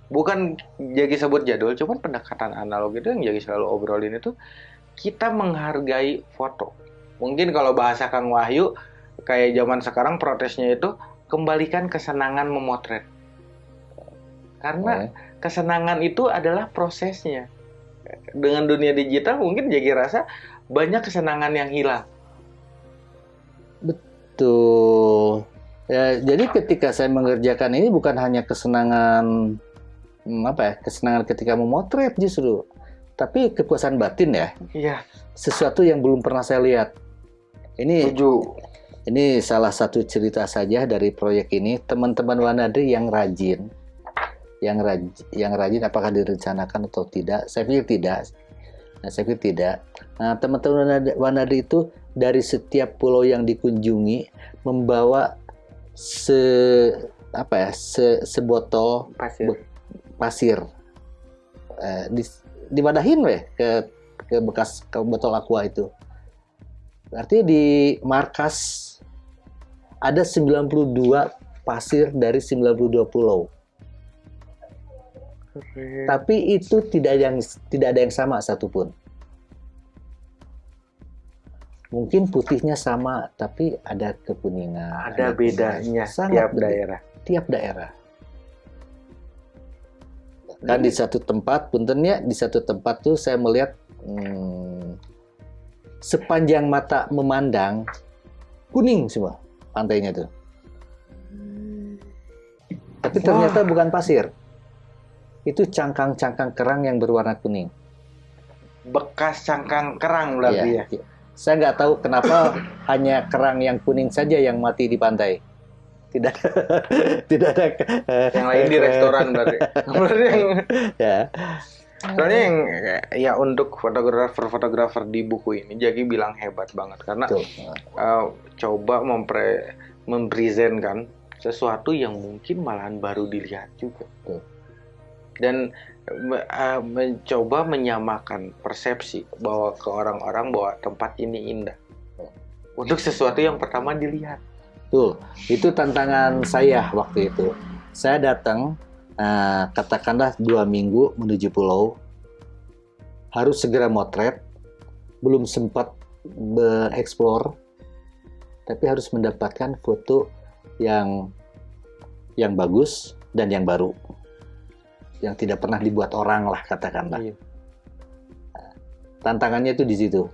Bukan Jaki sebut jadul, cuman pendekatan analog itu yang Jaki selalu obrolin itu kita menghargai foto. Mungkin kalau bahasa Kang Wahyu kayak zaman sekarang protesnya itu kembalikan kesenangan memotret. Karena Oh, kesenangan itu adalah prosesnya. Dengan dunia digital mungkin Jaki rasa banyak kesenangan yang hilang. Betul. Ya, jadi ketika saya mengerjakan ini bukan hanya kesenangan hmm, apa ya, kesenangan ketika memotret justru, tapi kepuasan batin ya, Iya, sesuatu yang belum pernah saya lihat. Ini setuju. Ini salah satu cerita saja dari proyek ini. Teman-teman Wanadri yang rajin, yang rajin, yang rajin apakah direncanakan atau tidak? Saya pikir tidak. Nah, saya pikir tidak. Nah, teman-teman Wanadri- Wanadri itu dari setiap pulau yang dikunjungi membawa se apa ya se sebotol Pasir. Be- pasir eh, di dimadahin weh ke ke bekas ke botol aqua itu berarti di markas ada 92 pasir dari 92 pulau. Tapi itu tidak yang tidak ada yang sama satupun. Mungkin putihnya sama tapi ada kekuningan ada bedanya Sangat tiap beda. daerah. tiap daerah. Kan di satu tempat puntennya di satu tempat tuh saya melihat hmm, sepanjang mata memandang kuning semua pantainya tuh tapi ternyata bukan pasir. Itu cangkang-cangkang kerang yang berwarna kuning. Bekas cangkang kerang berarti Iya, ya. iya. saya nggak tahu kenapa [laughs] hanya kerang yang kuning saja yang mati di pantai. Tidak [laughs] tidak ada Yang lain di restoran berarti. Berarti. [laughs] Yang ya soalnya yang ya untuk fotografer-fotografer di buku ini Jaki bilang hebat banget karena Betul. uh, coba mempre mempresentkan sesuatu yang mungkin malahan baru dilihat juga. Betul. Dan uh, mencoba menyamakan persepsi bahwa ke orang-orang bahwa tempat ini indah. Untuk sesuatu yang pertama dilihat. Betul. Itu tantangan saya waktu itu. Saya datang, eh, katakanlah dua minggu menuju pulau, harus segera motret, belum sempat bereksplor, tapi harus mendapatkan foto yang yang bagus dan yang baru, yang tidak pernah dibuat orang lah katakanlah. Iya. Tantangannya itu di situ.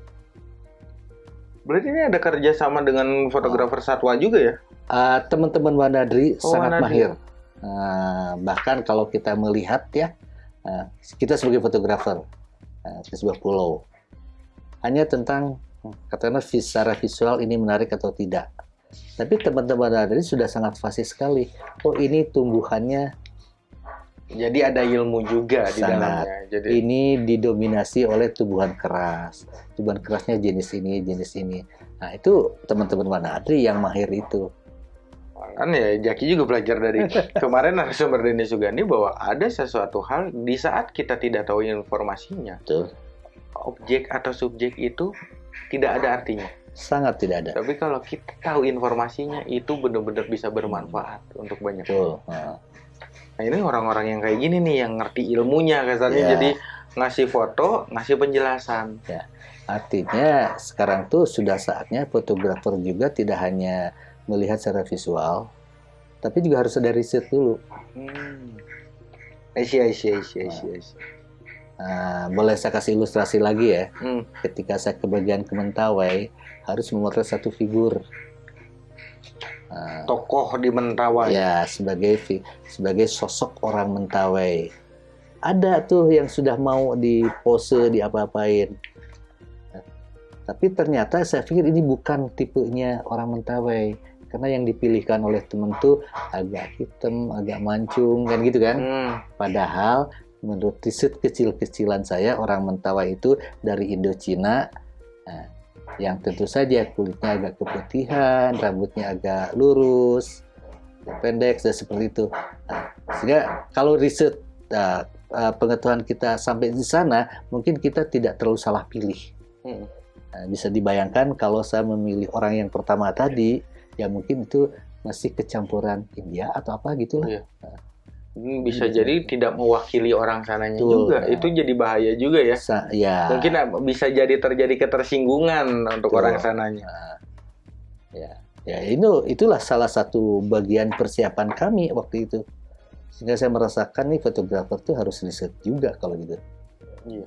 Berarti ini ada kerjasama dengan fotografer satwa juga ya? Uh, teman-teman Wanadri Oh, sangat Wanadri. mahir. Uh, bahkan kalau kita melihat ya, uh, kita sebagai fotografer uh, sebuah pulau, hanya tentang hmm, katakanlah secara visual ini menarik atau tidak. Tapi teman-teman Wanadri sudah sangat fasih sekali. Oh ini tumbuhannya Jadi ada ilmu juga di dalamnya. Jadi ini didominasi oleh tumbuhan keras. Tumbuhan kerasnya jenis ini, jenis ini. Nah itu teman-teman Wanadri yang mahir itu. Kan ya Jaki juga belajar dari [laughs] kemarin narasumber Denny Sugandi bahwa ada sesuatu hal di saat kita tidak tahu informasinya, Betul. objek atau subjek itu tidak ada artinya. Sangat tidak ada. Tapi kalau kita tahu informasinya itu benar-benar bisa bermanfaat untuk banyak Betul. orang. Nah, Nah ini orang-orang yang kayak gini nih yang ngerti ilmunya kasarnya Iya. jadi ngasih foto, ngasih penjelasan. Artinya sekarang tuh sudah saatnya fotografer juga tidak hanya melihat secara visual, tapi juga harus ada riset dulu. Hmm. Asia, Asia, Asia, Asia. Nah, boleh saya kasih ilustrasi lagi ya. Hmm. Ketika saya ke bagian Kementawai, harus memotret satu figur. Nah, Tokoh di Mentawai. ya sebagai sebagai sosok orang Mentawai. Ada tuh yang sudah mau dipose, diapa-apain. Nah, Tapi ternyata saya pikir ini bukan tipenya orang Mentawai. Karena yang dipilihkan oleh temen tuh agak hitam, agak mancung, kan gitu kan. Hmm. Padahal menurut riset kecil-kecilan saya orang Mentawai itu dari Indochina nah, yang tentu saja kulitnya agak keputihan, rambutnya agak lurus, pendek dan seperti itu. Nah, sehingga kalau riset eh, pengetahuan kita sampai di sana, mungkin kita tidak terlalu salah pilih. Hmm. Nah, bisa dibayangkan kalau saya memilih orang yang pertama tadi, ya mungkin itu masih kecampuran India atau apa gitu lah. Iya. Hmm, Bisa Bisa. jadi tidak mewakili orang sananya Betul, juga. nah. Itu jadi bahaya juga ya. Sa- ya. Mungkin ah, bisa jadi terjadi ketersinggungan untuk Betul. orang sananya. ya ya itu itulah salah satu bagian persiapan kami waktu itu sehingga saya merasakan nih fotografer tuh harus riset juga kalau gitu Iya.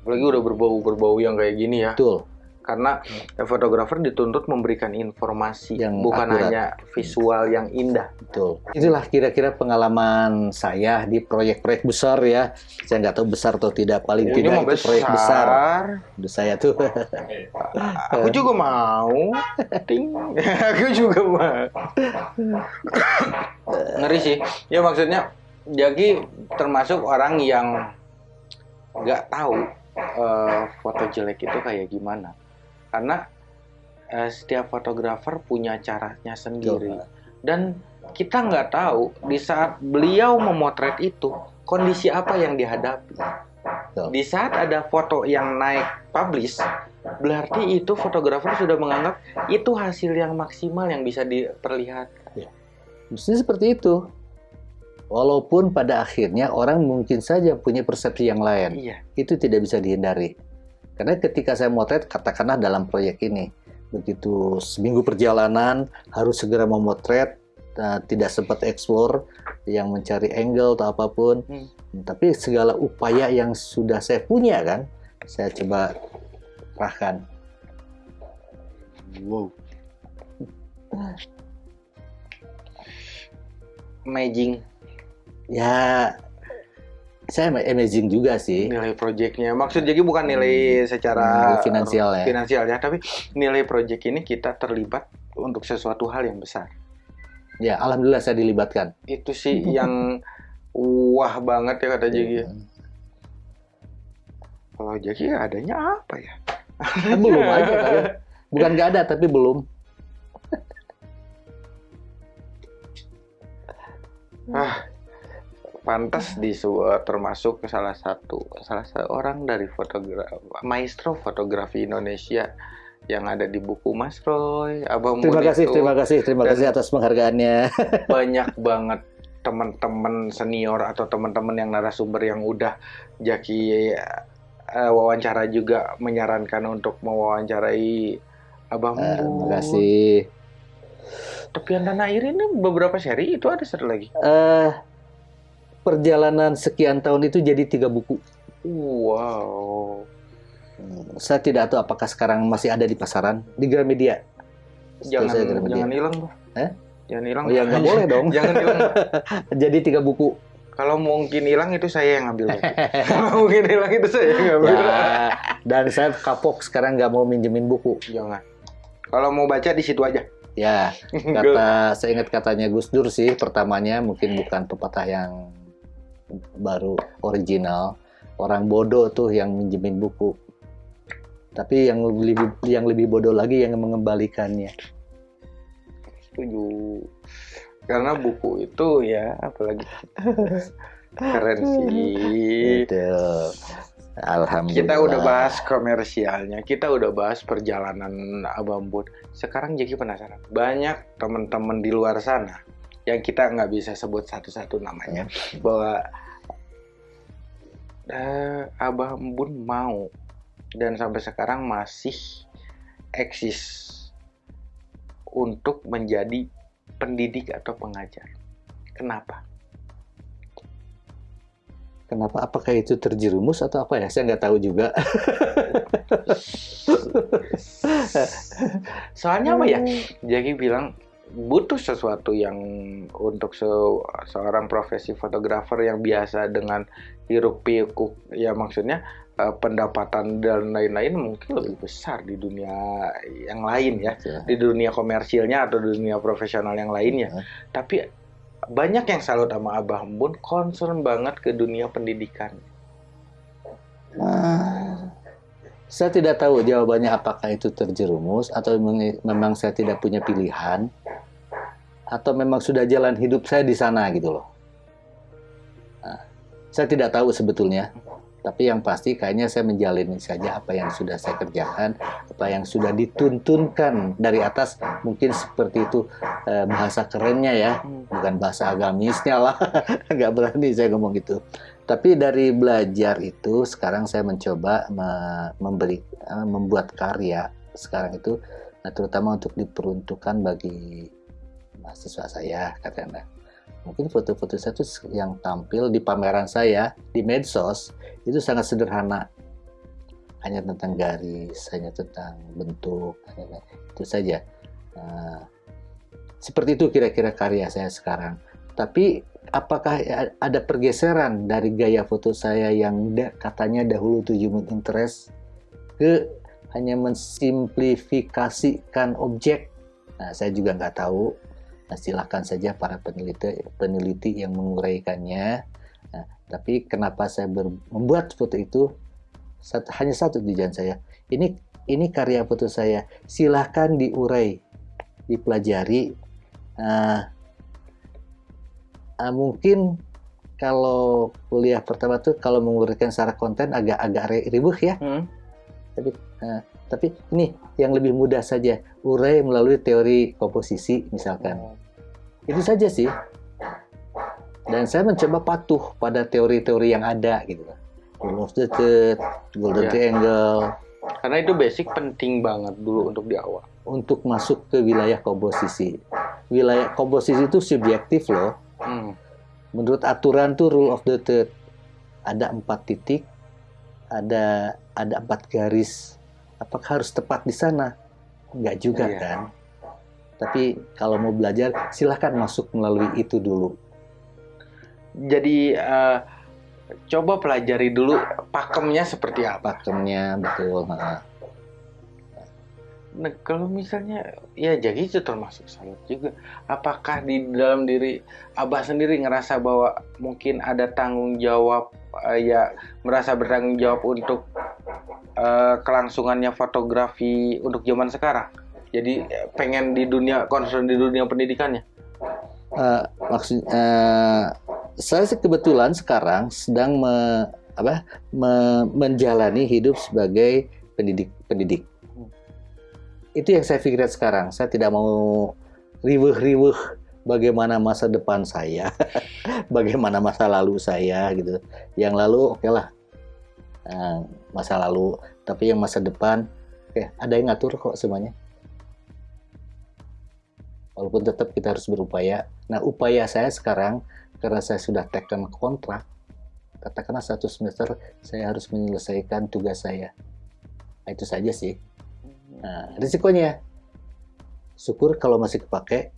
Apalagi udah berbau-berbau yang kayak gini ya. betul Karena eh, fotografer dituntut memberikan informasi, Yang bukan akurat. hanya visual yang indah. betul itulah kira-kira pengalaman saya di proyek-proyek besar ya saya nggak tahu besar atau tidak paling Ini tidak itu proyek besar Udah saya tuh [laughs] Aku juga mau. Ting. [laughs] Aku juga mau. [laughs] Ngeri sih. Ya maksudnya Jaki termasuk orang yang nggak tahu eh, foto jelek itu kayak gimana. Karena eh, setiap fotografer punya caranya sendiri. Dan kita nggak tahu di saat beliau memotret itu kondisi apa yang dihadapi. Di saat ada foto yang naik publish, berarti itu fotografer sudah menganggap itu hasil yang maksimal yang bisa diperlihatkan. mestinya seperti itu walaupun pada akhirnya orang mungkin saja punya persepsi yang lain Iya. itu tidak bisa dihindari. Karena ketika saya motret, katakanlah dalam proyek ini, begitu seminggu perjalanan harus segera memotret, eh, tidak sempat explore, yang mencari angle atau apa pun. Hmm. Tapi segala upaya yang sudah saya punya kan, saya coba kerahkan. Wow. Amazing Ya, saya amazing juga sih. nilai proyeknya. Maksud jadi bukan nilai secara Nilai finansial ya. finansial ya, tapi nilai proyek ini kita terlibat untuk sesuatu hal yang besar. Ya, alhamdulillah saya dilibatkan. Itu sih [laughs] yang wah banget ya kata Jeki. Kalau Jeki adanya apa ya? Kan belum aja kali. [laughs] Bukan nggak ada, tapi belum. Ah, pantas di sebuah termasuk salah satu salah seorang dari fotografi maestro fotografi Indonesia yang ada di buku Mas Roy, Abang Terima Mun kasih, itu terima kasih, terima Dan- kasih atas penghargaannya. [laughs] banyak banget teman-teman senior atau teman-teman yang narasumber yang udah Jaki eh, wawancara juga menyarankan untuk mewawancarai Abang Eh, Mun. Terima kasih. Tepian Tanah Air ini beberapa seri itu ada satu lagi. eh perjalanan sekian tahun itu jadi tiga buku. Wow. Saya tidak tahu apakah sekarang masih ada di pasaran di Gramedia. Jangan saya Gramedia. jangan hilang. Eh? Jangan hilang. Oh ya nggak boleh dong. [laughs] jangan hilang. [laughs] jadi tiga buku. Kalau mungkin hilang itu saya yang ngambil. Kalau [laughs] mungkin hilang itu saya yang ngambil. Ya, dan saya kapok sekarang nggak mau minjemin buku. Jangan. Kalau mau baca di situ aja. Ya, kata saya ingat katanya Gus Dur sih pertamanya mungkin bukan pepatah yang baru original. Orang bodoh tuh yang minjemin buku. Tapi yang lebih yang lebih bodoh lagi yang mengembalikannya. setuju karena buku itu ya apalagi [laughs] keren sih Betul. Alhamdulillah. kita udah bahas komersialnya kita udah bahas perjalanan abang bun sekarang jadi penasaran banyak teman-teman di luar sana yang kita nggak bisa sebut satu-satu namanya bahwa eh, abang bun mau dan sampai sekarang masih eksis untuk menjadi pendidik atau pengajar kenapa Kenapa? Apakah itu terjerumus atau apa ya? Saya nggak tahu juga. [laughs] Soalnya apa ya? Jadi bilang butuh sesuatu yang untuk se- seorang profesi fotografer yang biasa dengan hiruk pikuk. Ya maksudnya eh, pendapatan dan lain-lain mungkin lebih besar di dunia yang lain ya. Di dunia komersilnya atau dunia profesional yang lainnya. Hmm. tapi banyak yang salut sama Abah Bun concern banget ke dunia pendidikan. Ah, saya tidak tahu jawabannya apakah itu terjerumus atau memang- saya tidak punya pilihan atau memang sudah jalan hidup saya di sana gitu loh. Nah, saya tidak tahu sebetulnya, tapi yang pasti kayaknya saya menjalani saja apa yang sudah saya kerjakan, apa yang sudah dituntunkan dari atas, mungkin seperti itu eh, bahasa kerennya ya, bukan bahasa agamisnya lah, [laughs] nggak berani saya ngomong gitu. Tapi dari belajar itu sekarang saya mencoba me- memberi eh, membuat karya sekarang itu nah, terutama untuk diperuntukkan bagi mahasiswa saya katakanlah. Mungkin foto-foto saya itu yang tampil di pameran saya di medsos itu sangat sederhana. Hanya tentang garis, hanya tentang bentuk, hanya itu saja. Nah, seperti itu kira-kira karya saya sekarang. Tapi apakah ada pergeseran dari gaya foto saya yang da- katanya dahulu to human interest ke hanya mensimplifikasikan objek? Nah, saya juga nggak tahu. Nah, silakan saja para peneliti peneliti yang menguraikannya. Nah, tapi kenapa saya membuat foto itu satu, hanya satu tujuan saya. Ini ini karya foto saya. Silahkan diurai, dipelajari. Nah, ah, mungkin kalau kuliah pertama tuh kalau menguraikan secara konten agak-agak ri- ribet ya. Hmm. Tapi nah, tapi ini yang lebih mudah saja. Urai melalui teori komposisi misalkan. Itu saja sih. Dan saya mencoba patuh pada teori-teori yang ada gitu. Rule of the third, golden Ya. triangle, karena itu basic penting banget dulu untuk di awal untuk masuk ke wilayah komposisi. Wilayah komposisi itu subjektif loh. Hmm. Menurut aturan tuh rule of the third ada empat titik, ada ada empat garis. Apakah harus tepat di sana? Enggak juga Iya. kan. Tapi kalau mau belajar silahkan masuk melalui itu dulu. jadi eh, coba pelajari dulu pakemnya seperti apa Pakemnya betul. Nah, Nah, kalau misalnya ya jadi itu termasuk salut juga. Apakah di dalam diri Abah sendiri ngerasa bahwa mungkin ada tanggung jawab eh, ya merasa bertanggung jawab untuk eh, kelangsungannya fotografi untuk zaman sekarang. Jadi eh, pengen di dunia concern di dunia pendidikannya. Eh, maksud eh, saya kebetulan sekarang sedang me- apa me- menjalani hidup sebagai pendidik pendidik itu yang saya pikirkan sekarang saya tidak mau riweh-riweh bagaimana masa depan saya [laughs] bagaimana masa lalu saya gitu yang lalu oke lah Nah, masa lalu tapi yang masa depan oke ada yang ngatur kok semuanya walaupun tetap kita harus berupaya. Nah, upaya saya sekarang karena saya sudah taken kontrak, katakanlah satu semester saya harus menyelesaikan tugas saya. Nah, itu saja sih. Nah, risikonya syukur kalau masih kepake.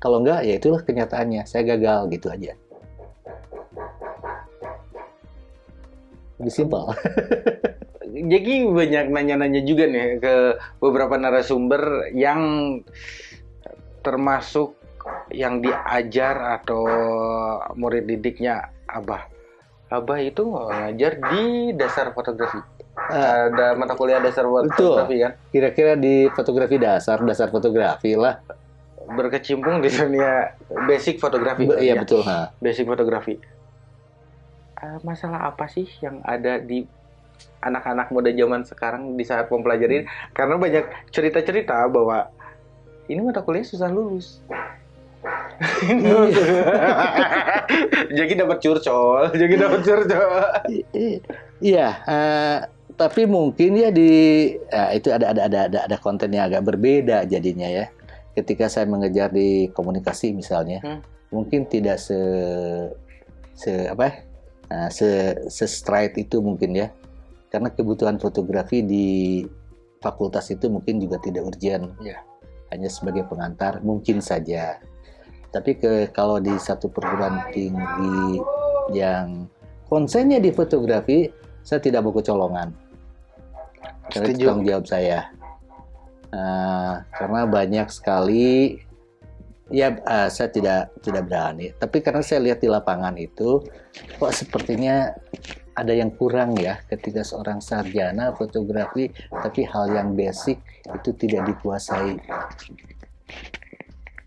Kalau enggak, ya itulah kenyataannya. Saya gagal gitu aja. Lebih simpel. [laughs] Jadi banyak nanya-nanya juga nih ke beberapa narasumber yang termasuk yang diajar atau murid didiknya Abah. Abah itu ngajar di dasar fotografi. Ada mata kuliah dasar Betul. fotografi kan? Kira-kira di fotografi dasar, dasar fotografi lah. berkecimpung di dunia basic fotografi. Be- iya ya? betul. Ha. Basic fotografi. Eh, masalah apa sih yang ada di anak-anak muda zaman sekarang di saat mempelajari ini? Karena banyak cerita-cerita bahwa ini mata kuliah susah lulus. [laughs] jadi dapat curcol, jadi dapat curcol. Iya, eh, tapi mungkin ya di ya, itu ada ada ada ada ada konten yang agak berbeda jadinya ya. Ketika saya mengejar di komunikasi misalnya, Hmm. mungkin tidak se se apa? ya, Nah, se se straight itu mungkin ya. Karena kebutuhan fotografi di fakultas itu mungkin juga tidak urgent. Iya. Hanya sebagai pengantar mungkin saja. Tapi ke kalau di satu perguruan tinggi yang konsennya di fotografi, saya tidak mau kecolongan. Karena itu Setuju. tanggung jawab saya. Nah, karena banyak sekali ya eh, saya tidak tidak berani. Tapi karena saya lihat di lapangan itu kok sepertinya ada yang kurang ya ketika seorang sarjana fotografi tapi hal yang basic itu tidak dikuasai.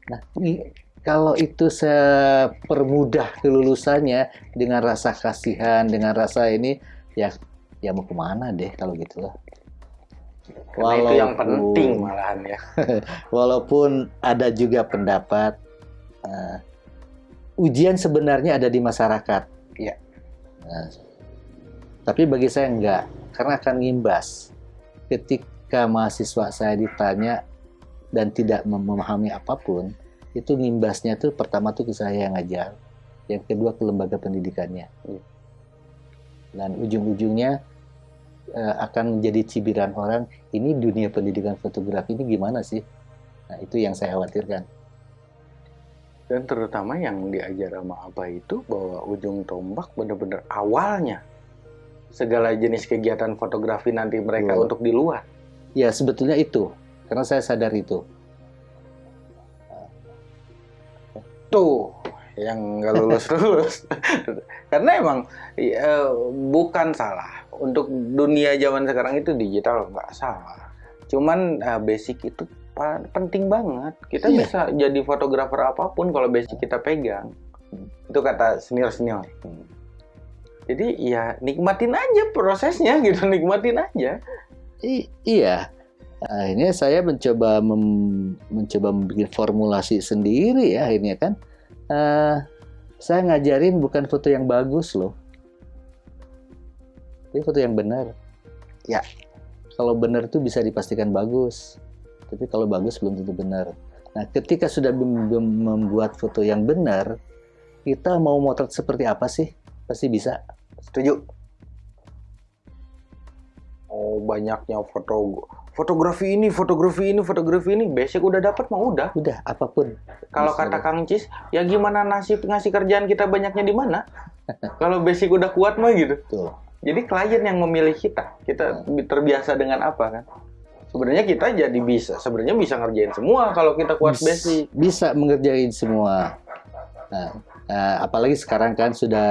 Nah, ini kalau itu saya permudah kelulusannya dengan rasa kasihan, dengan rasa ini, ya ya mau ke mana deh kalau gitu lah. Karena itu yang Walaupun- penting malahan ya. [laughs] Walaupun ada juga pendapat eh, ujian sebenarnya ada di masyarakat. Iya. Nah, tapi bagi saya enggak, karena akan ngimbas. Ketika mahasiswa saya ditanya dan tidak mem- memahami apa pun, itu ngimbasnya tuh pertama tuh ke saya yang ngajar, yang kedua ke lembaga pendidikannya. Iya. Dan ujung-ujungnya eh, akan menjadi cibiran orang, ini dunia pendidikan fotografi ini gimana sih? Nah, itu yang saya khawatirkan. Dan terutama yang diajar sama Abah itu bahwa ujung tombak bener-bener awalnya segala jenis kegiatan fotografi nanti mereka untuk di luar. Ya, sebetulnya itu. Karena saya sadar itu. Tuh yang nggak lulus-lulus. [laughs] Karena emang eh, bukan salah untuk dunia zaman sekarang itu digital nggak salah. Cuman eh, basic itu penting banget. Kita Iya. bisa jadi fotografer apa pun kalau basic kita pegang. Itu kata senior-senior. Jadi ya nikmatin aja prosesnya [laughs] gitu, nikmatin aja. I- iya. Akhirnya saya mencoba mem- mencoba membuat formulasi sendiri ya akhirnya kan. Eh, saya ngajarin bukan foto yang bagus loh. Ini foto yang benar. Ya. Kalau benar itu bisa dipastikan bagus. Tapi kalau bagus belum tentu benar. Nah, ketika sudah mem- mem- membuat foto yang benar, kita mau motret seperti apa sih? Pasti bisa. Setuju. Oh banyaknya foto fotografi ini, fotografi ini, fotografi ini, basic udah dapat mah udah. Udah, apa pun. Kalau Bisa kata. Kang Cis, ya gimana nasib ngasih kerjaan kita banyaknya di mana? [laughs] Kalau basic udah kuat mah gitu. Tuh. Jadi klien yang memilih kita, kita terbiasa dengan apa kan? Sebenarnya kita jadi bisa, sebenarnya bisa ngerjain semua kalau kita kuat Bis- basic. Bisa mengerjain semua. Nah, eh, apalagi sekarang kan sudah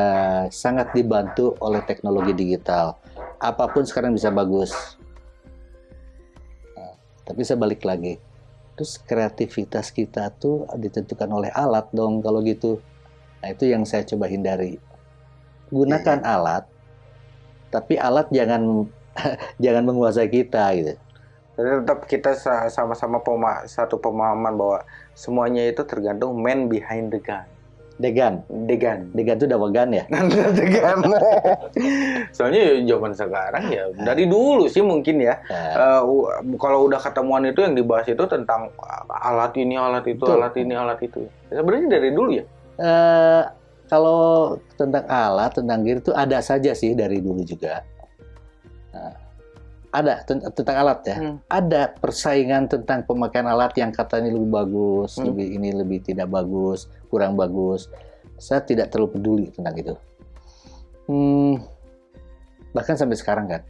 sangat dibantu oleh teknologi digital. Apa pun sekarang bisa bagus. Tapi saya balik lagi. Terus kreativitas kita tuh ditentukan oleh alat dong kalau gitu. Nah, itu yang saya coba hindari. Gunakan alat, tapi alat jangan [laughs] jangan menguasai kita gitu. Jadi tetap kita sa- sama-sama pema- satu pemahaman bahwa semuanya itu tergantung man behind the gun. Degan, The gun. degan itu udah wegan ya. the gun. [laughs] Soalnya ya zaman sekarang ya dari dulu sih mungkin ya. Nah, Eh, u- kalau udah ketemuan itu yang dibahas itu tentang alat ini, alat itu, Betul. alat ini, alat itu. Sebenarnya dari dulu ya. Eh, kalau tentang alat, tentang gear itu ada saja sih dari dulu juga. Ada ten- tentang alat ya. Hmm. Ada persaingan tentang pemakaian alat yang katanya lebih bagus, Hmm. lebih ini lebih tidak bagus, kurang bagus. Saya tidak terlalu peduli tentang itu. Hmm, bahkan sampai sekarang kan,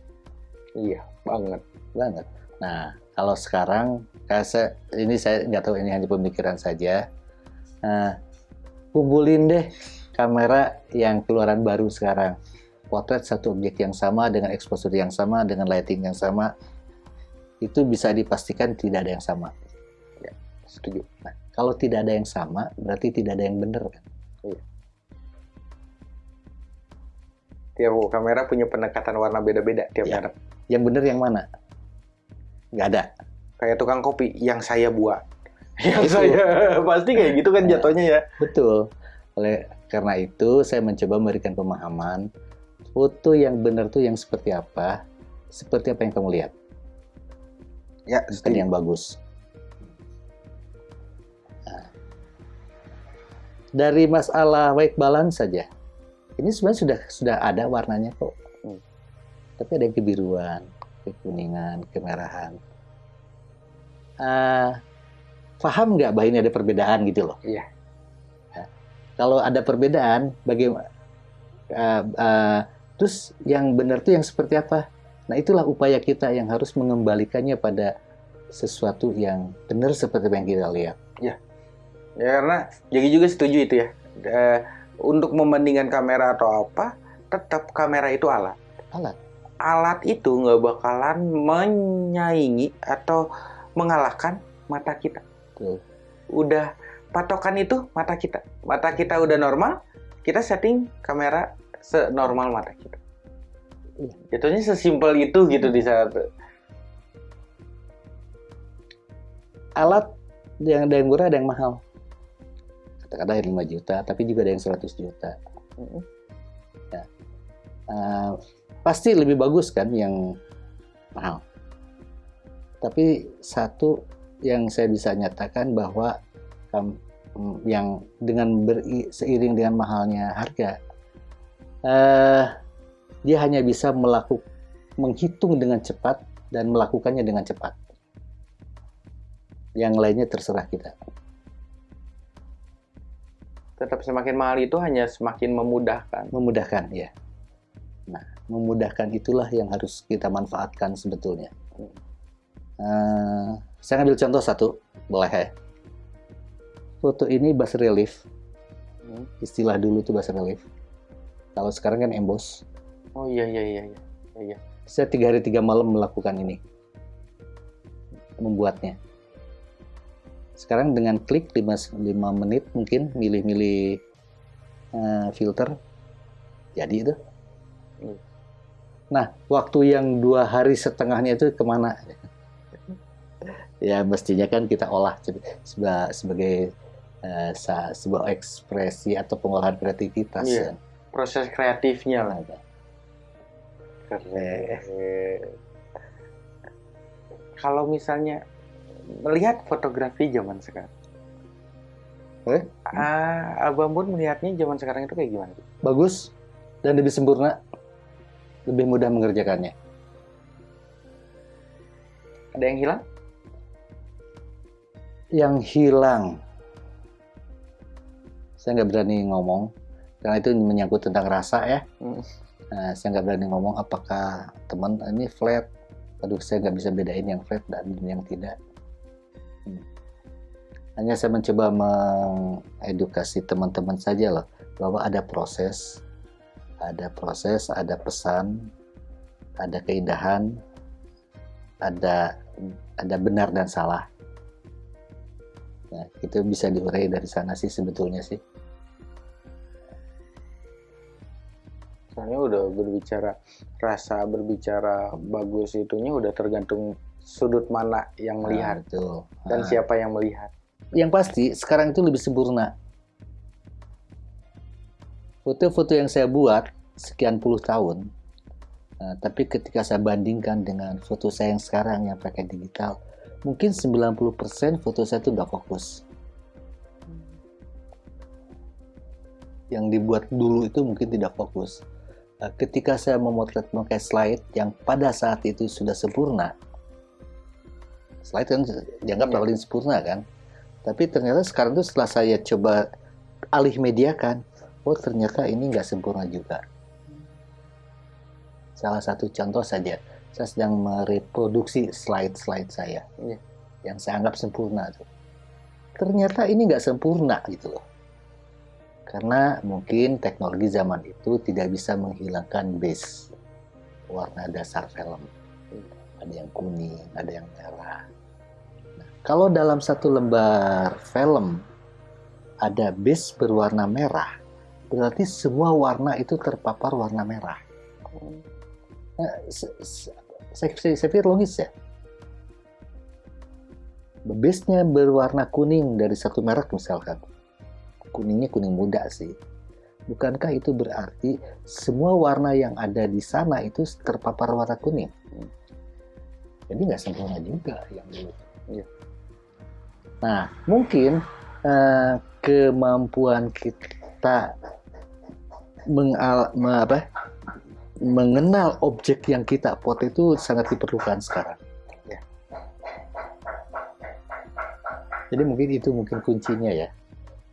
Iya, banget. banget. Nah, kalau sekarang, kayak saya, ini saya nggak tahu ini hanya pemikiran saja. Nah, kumpulin deh kamera yang keluaran baru sekarang. Potret satu objek yang sama dengan exposure yang sama dengan lighting yang sama itu bisa dipastikan tidak ada yang sama. Setuju. Kalau tidak ada yang sama, berarti tidak ada yang benar kan? Tiap kamera punya pendekatan warna beda-beda tiap Iya. merek. Yang benar yang mana? Nggak ada. Kayak tukang kopi yang saya buat. [laughs] Yang Itu. saya [laughs] pasti kayak gitu kan Iya. jatuhnya ya. Betul. Oleh karena itu, saya mencoba memberikan pemahaman foto yang benar tuh yang seperti apa, seperti apa yang kamu lihat, Ya, bukan yang bagus. Nah, dari masalah white balance saja, ini sebenarnya sudah sudah ada warnanya kok. Hmm. Tapi ada yang kebiruan, kekuningan, kemerahan. Ah, paham nggak bahwa ini ada perbedaan gitu loh? Iya. Nah, kalau ada perbedaan, bagaimana? Terus yang benar tuh yang seperti apa? Nah itulah upaya kita yang harus mengembalikannya pada sesuatu yang benar seperti yang kita lihat. Ya karena Jagi juga setuju itu ya. Eh, untuk membandingkan kamera atau apa, tetap kamera itu alat. Alat. Alat itu nggak bakalan menyaingi atau mengalahkan mata kita. Betul. Udah patokan itu mata kita. Mata kita udah normal, kita setting kamera senormal mata kita. Iya. Jatuhnya sesimpel itu gitu di saat Alat yang ada yang murah ada yang mahal. Katakanlah yang 5 juta, tapi juga ada yang 100 juta. Ya. Eh, pasti lebih bagus kan yang mahal. Tapi satu yang saya bisa nyatakan bahwa yang dengan beri, seiring dengan mahalnya harga, eh, dia hanya bisa melakukan menghitung dengan cepat dan melakukannya dengan cepat. Yang lainnya terserah kita. tetap semakin mahal itu hanya semakin memudahkan. Memudahkan, ya. Nah, memudahkan itulah yang harus kita manfaatkan sebetulnya. Eh, saya ambil contoh satu, boleh ya? Foto ini bas relief, Hmm. istilah dulu itu bas relief. Kalau sekarang kan emboss. Oh iya iya iya iya. iya. Saya tiga hari tiga malam melakukan ini, membuatnya. Sekarang dengan klik 5, 5 menit mungkin milih-milih eh, filter, jadi itu. Hmm. Nah, waktu yang dua hari setengahnya itu ke mana? ya mestinya kan kita olah seba- sebagai eh, sa- sebuah ekspresi atau pengolahan kreativitas. Iya. kan. Proses kreatifnya lah. Keren. Kalau misalnya melihat fotografi zaman sekarang, Eh? ah, Abang Bun melihatnya zaman sekarang itu kayak gimana? bagus dan lebih sempurna, lebih mudah mengerjakannya. Ada yang hilang? Yang hilang, saya nggak berani ngomong karena itu menyangkut tentang rasa ya. Hmm. Nah, saya nggak berani ngomong apakah teman ini flat. Aduh, saya nggak bisa bedain yang flat dan yang tidak. Hmm. Hanya saya mencoba mengedukasi teman-teman saja loh bahwa ada proses, ada proses, ada pesan, ada keindahan, ada ada benar dan salah. Nah, itu bisa diurai dari sana sih sebetulnya sih. Soalnya udah berbicara rasa, berbicara bagus itunya udah tergantung sudut mana yang melihat Nah, betul. dan Nah. siapa yang melihat. yang pasti sekarang itu lebih sempurna. Foto-foto yang saya buat sekian puluh tahun, nah, tapi ketika saya bandingkan dengan foto saya yang sekarang yang pakai digital, mungkin 90% foto saya itu nggak fokus. Yang dibuat dulu itu mungkin tidak fokus. Nah, ketika saya memotret memakai slide yang pada saat itu sudah sempurna, slide kan dianggap Iya. paling sempurna kan, tapi ternyata sekarang tuh setelah saya coba alih mediakan, oh ternyata ini nggak sempurna juga. Salah satu contoh saja, saya sedang mereproduksi slide-slide saya Iya. yang saya anggap sempurna tuh. Ternyata ini nggak sempurna gitu loh. Karena mungkin teknologi zaman itu tidak bisa menghilangkan base warna dasar film. Ada yang kuning, ada yang merah. Nah, Kalau dalam satu lembar film ada base berwarna merah, berarti semua warna itu terpapar warna merah. Nah, saya, saya pikir logis ya. Base-nya berwarna kuning dari satu merek misalkan. Kuningnya kuning muda sih. Bukankah itu berarti semua warna yang ada di sana itu terpapar warna kuning? Jadi nggak sempurna juga yang dulu. Iya. Nah, mungkin eh, kemampuan kita mengal, me- apa, mengenal objek yang kita foto itu sangat diperlukan sekarang. Ya. Jadi mungkin itu mungkin kuncinya ya.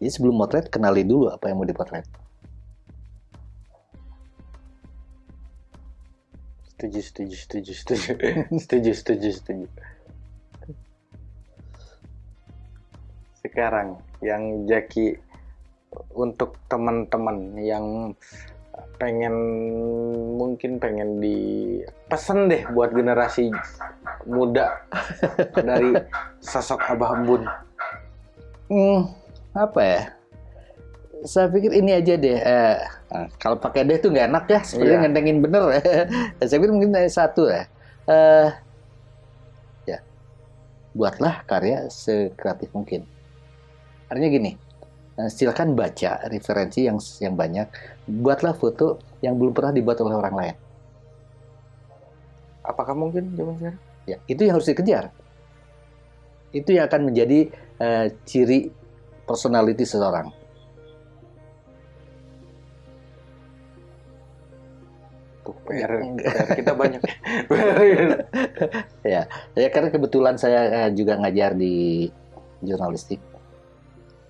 Jadi sebelum motret kenali dulu apa yang mau dipotret. Setuju, setuju, setuju, setuju. [laughs] setuju, setuju, setuju. Sekarang yang Jaki untuk teman-teman yang pengen mungkin pengen di pesen deh buat generasi muda dari sosok Abah Bun. Hmm, apa ya? Saya pikir ini aja deh. eh, nah, kalau pakai deh itu nggak enak ya. Sebenarnya Iya. ngentengin bener. [laughs] Saya pikir mungkin ada satu ya. Eh, ya, buatlah karya sekreatif mungkin. Artinya gini, eh, silakan baca referensi yang yang banyak. Buatlah foto yang belum pernah dibuat oleh orang lain. Apakah mungkin zaman sekarang? Ya, itu yang harus dikejar. Itu yang akan menjadi eh, ciri personality seseorang. Tuh, PR. PR kita [laughs] banyak. Ya, ya karena kebetulan saya eh, juga ngajar di jurnalistik.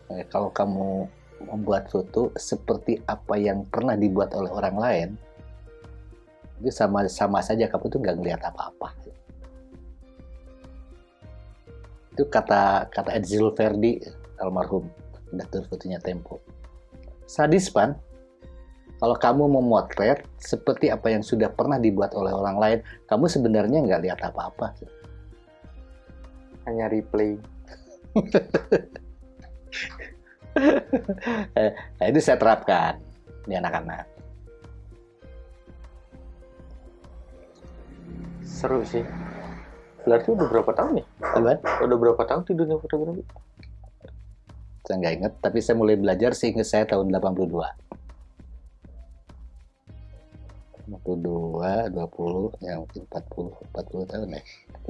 Eh, kalau kamu membuat foto seperti apa yang pernah dibuat oleh orang lain, itu sama sama saja kamu tuh nggak ngelihat apa-apa. Itu kata kata Edzil Verdi almarhum redaktur fotonya Tempo. Sadis pan, kalau kamu memotret seperti apa yang sudah pernah dibuat oleh orang lain, kamu sebenarnya nggak lihat apa-apa. Hanya replay. [laughs] Nah, itu saya terapkan di anak-anak. Seru sih. Berarti udah berapa tahun nih? Apaan? Udah berapa tahun di dunia fotografi? Saya nggak inget, tapi saya mulai belajar seingat saya tahun 82. 82, 20, ya mungkin 40, 40 tahun ya.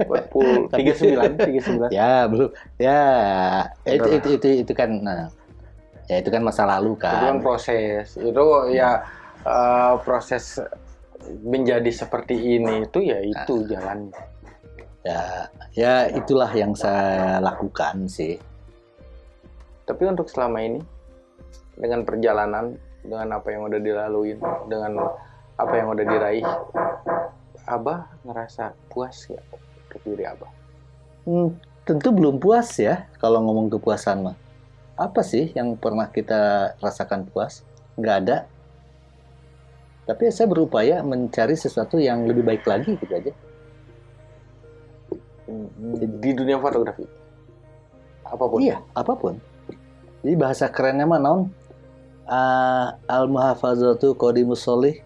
40, 39, 39. Ya, belum. Ya, itu, itu, itu, itu kan, nah, ya itu kan masa lalu Itu kan kan. proses. Itu ya eh, proses menjadi seperti ini itu ya itu jalannya. Ya, ya itulah yang saya lakukan sih. Tapi untuk selama ini dengan perjalanan, dengan apa yang udah dilaluin, dengan apa yang udah diraih, Abah ngerasa puas ya untuk diri Abah? Hmm, tentu belum puas ya kalau ngomong kepuasan mah. Apa sih yang pernah kita rasakan puas? Nggak ada. Tapi saya berupaya mencari sesuatu yang lebih baik lagi gitu aja. Di dunia fotografi. Apa pun. Iya, apa pun. Jadi bahasa kerennya mah naon? Ah, al muhafazatu qadimus sholih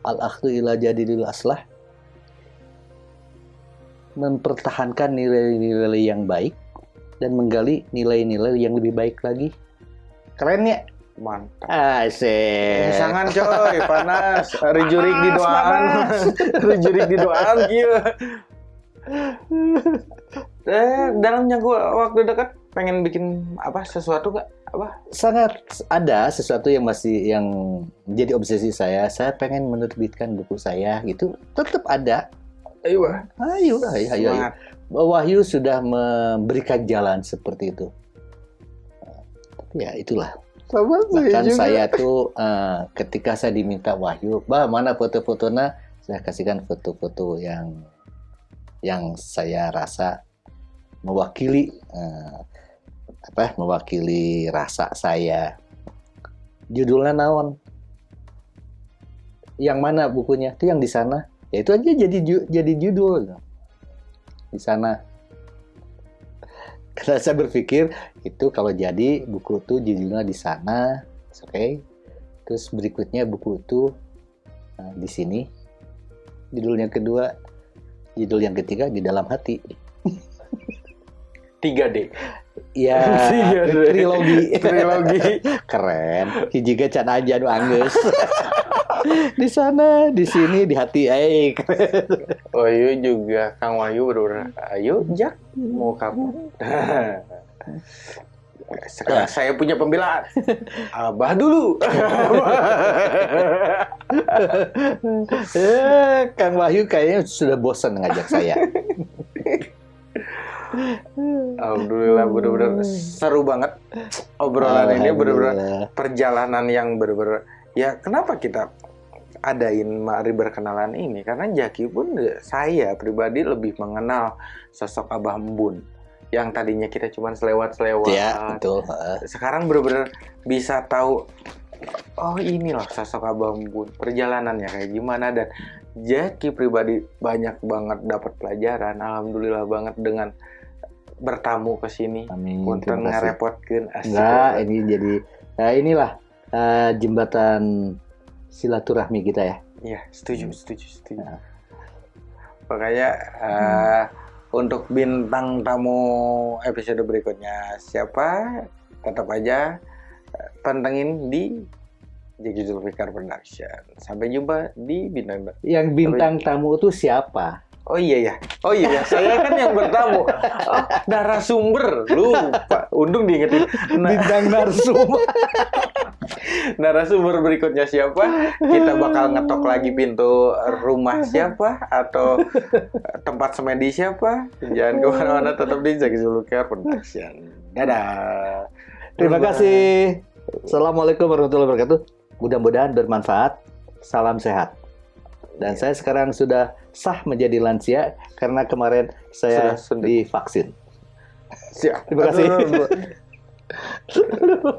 al akhdu ila jadidil aslah. Mempertahankan nilai-nilai yang baik dan menggali nilai-nilai yang lebih baik lagi. Keren ya? Mantap. Asik. Sangan coy, panas. Rijurik di doaan. [laughs] Rijurik di doaan gitu. [laughs] Eh, dalam jangka waktu dekat pengen bikin apa sesuatu gak? Apa? sangat ada sesuatu yang masih yang menjadi obsesi saya. Saya pengen menerbitkan buku saya gitu. Tetap ada. Ayo, Bah. Ayo, ayo, ayo, ayo. Semangat. Wahyu sudah memberikan jalan seperti itu. Ya itulah. Sama Bahkan juga. saya tuh eh, ketika saya diminta Wahyu, bah mana foto-fotonya, saya kasihkan foto-foto yang yang saya rasa mewakili eh, apa? Mewakili rasa saya. Judulnya naon? Yang mana bukunya? Itu yang di sana. Ya itu aja jadi jadi judul. Di sana Karena [laughs] saya berpikir itu kalau jadi buku itu judulnya di sana, oke. Okay. Terus berikutnya buku itu nah, di sini. Judul yang kedua, judul yang ketiga di dalam hati. 3D. Ya, Tiga D. trilogi. Trilogi. [laughs] Keren. Hiji can aja nu anggeus. [laughs] di sana, di sini, di hati eh keren. Oh iya juga Kang Wahyu bener Ayo Jak mau kapan? Sekarang [laughs] saya punya pembelaan. Abah dulu. Eh, Kang Wahyu kayaknya sudah bosan ngajak saya. Alhamdulillah bener-bener seru banget obrolan ini bener-bener perjalanan yang bener-bener ya kenapa kita adain mari berkenalan ini? Karena Jaki pun saya pribadi lebih mengenal sosok Abah Embun yang tadinya kita cuma selewat-selewat. Ya, betul. Sekarang bener-bener bisa tahu oh inilah sosok Abah Embun perjalanannya kayak gimana? Dan Jaki pribadi banyak banget dapat pelajaran alhamdulillah banget dengan bertamu ke sini Amin. punten ngerepotkeun asik Enggak, ini jadi nah inilah eh, jembatan silaturahmi kita ya. Iya, setuju, setuju, setuju. Nah. Makanya eh, untuk bintang tamu episode berikutnya siapa? Tetap aja pantengin di Jeki Zulfikar Production. Sampai jumpa di bintang. Yang bintang tamu itu siapa? Oh iya ya, oh iya ya, saya kan yang bertamu. Oh, narasumber, lupa. Untung diingetin. Nah, Bintang narsum. [laughs] narasumber berikutnya siapa? Kita bakal ngetok lagi pintu rumah siapa atau tempat semedi siapa? Jangan ke mana-mana, tetap di Zaki Zulukar Production. Dadah. Terima kasih. Assalamualaikum warahmatullahi wabarakatuh. Mudah-mudahan bermanfaat. Salam sehat. Dan Iya. saya sekarang sudah sah menjadi lansia karena kemarin saya Sudah divaksin. Siap. Terima kasih. Aduh, aduh, [laughs] aduh.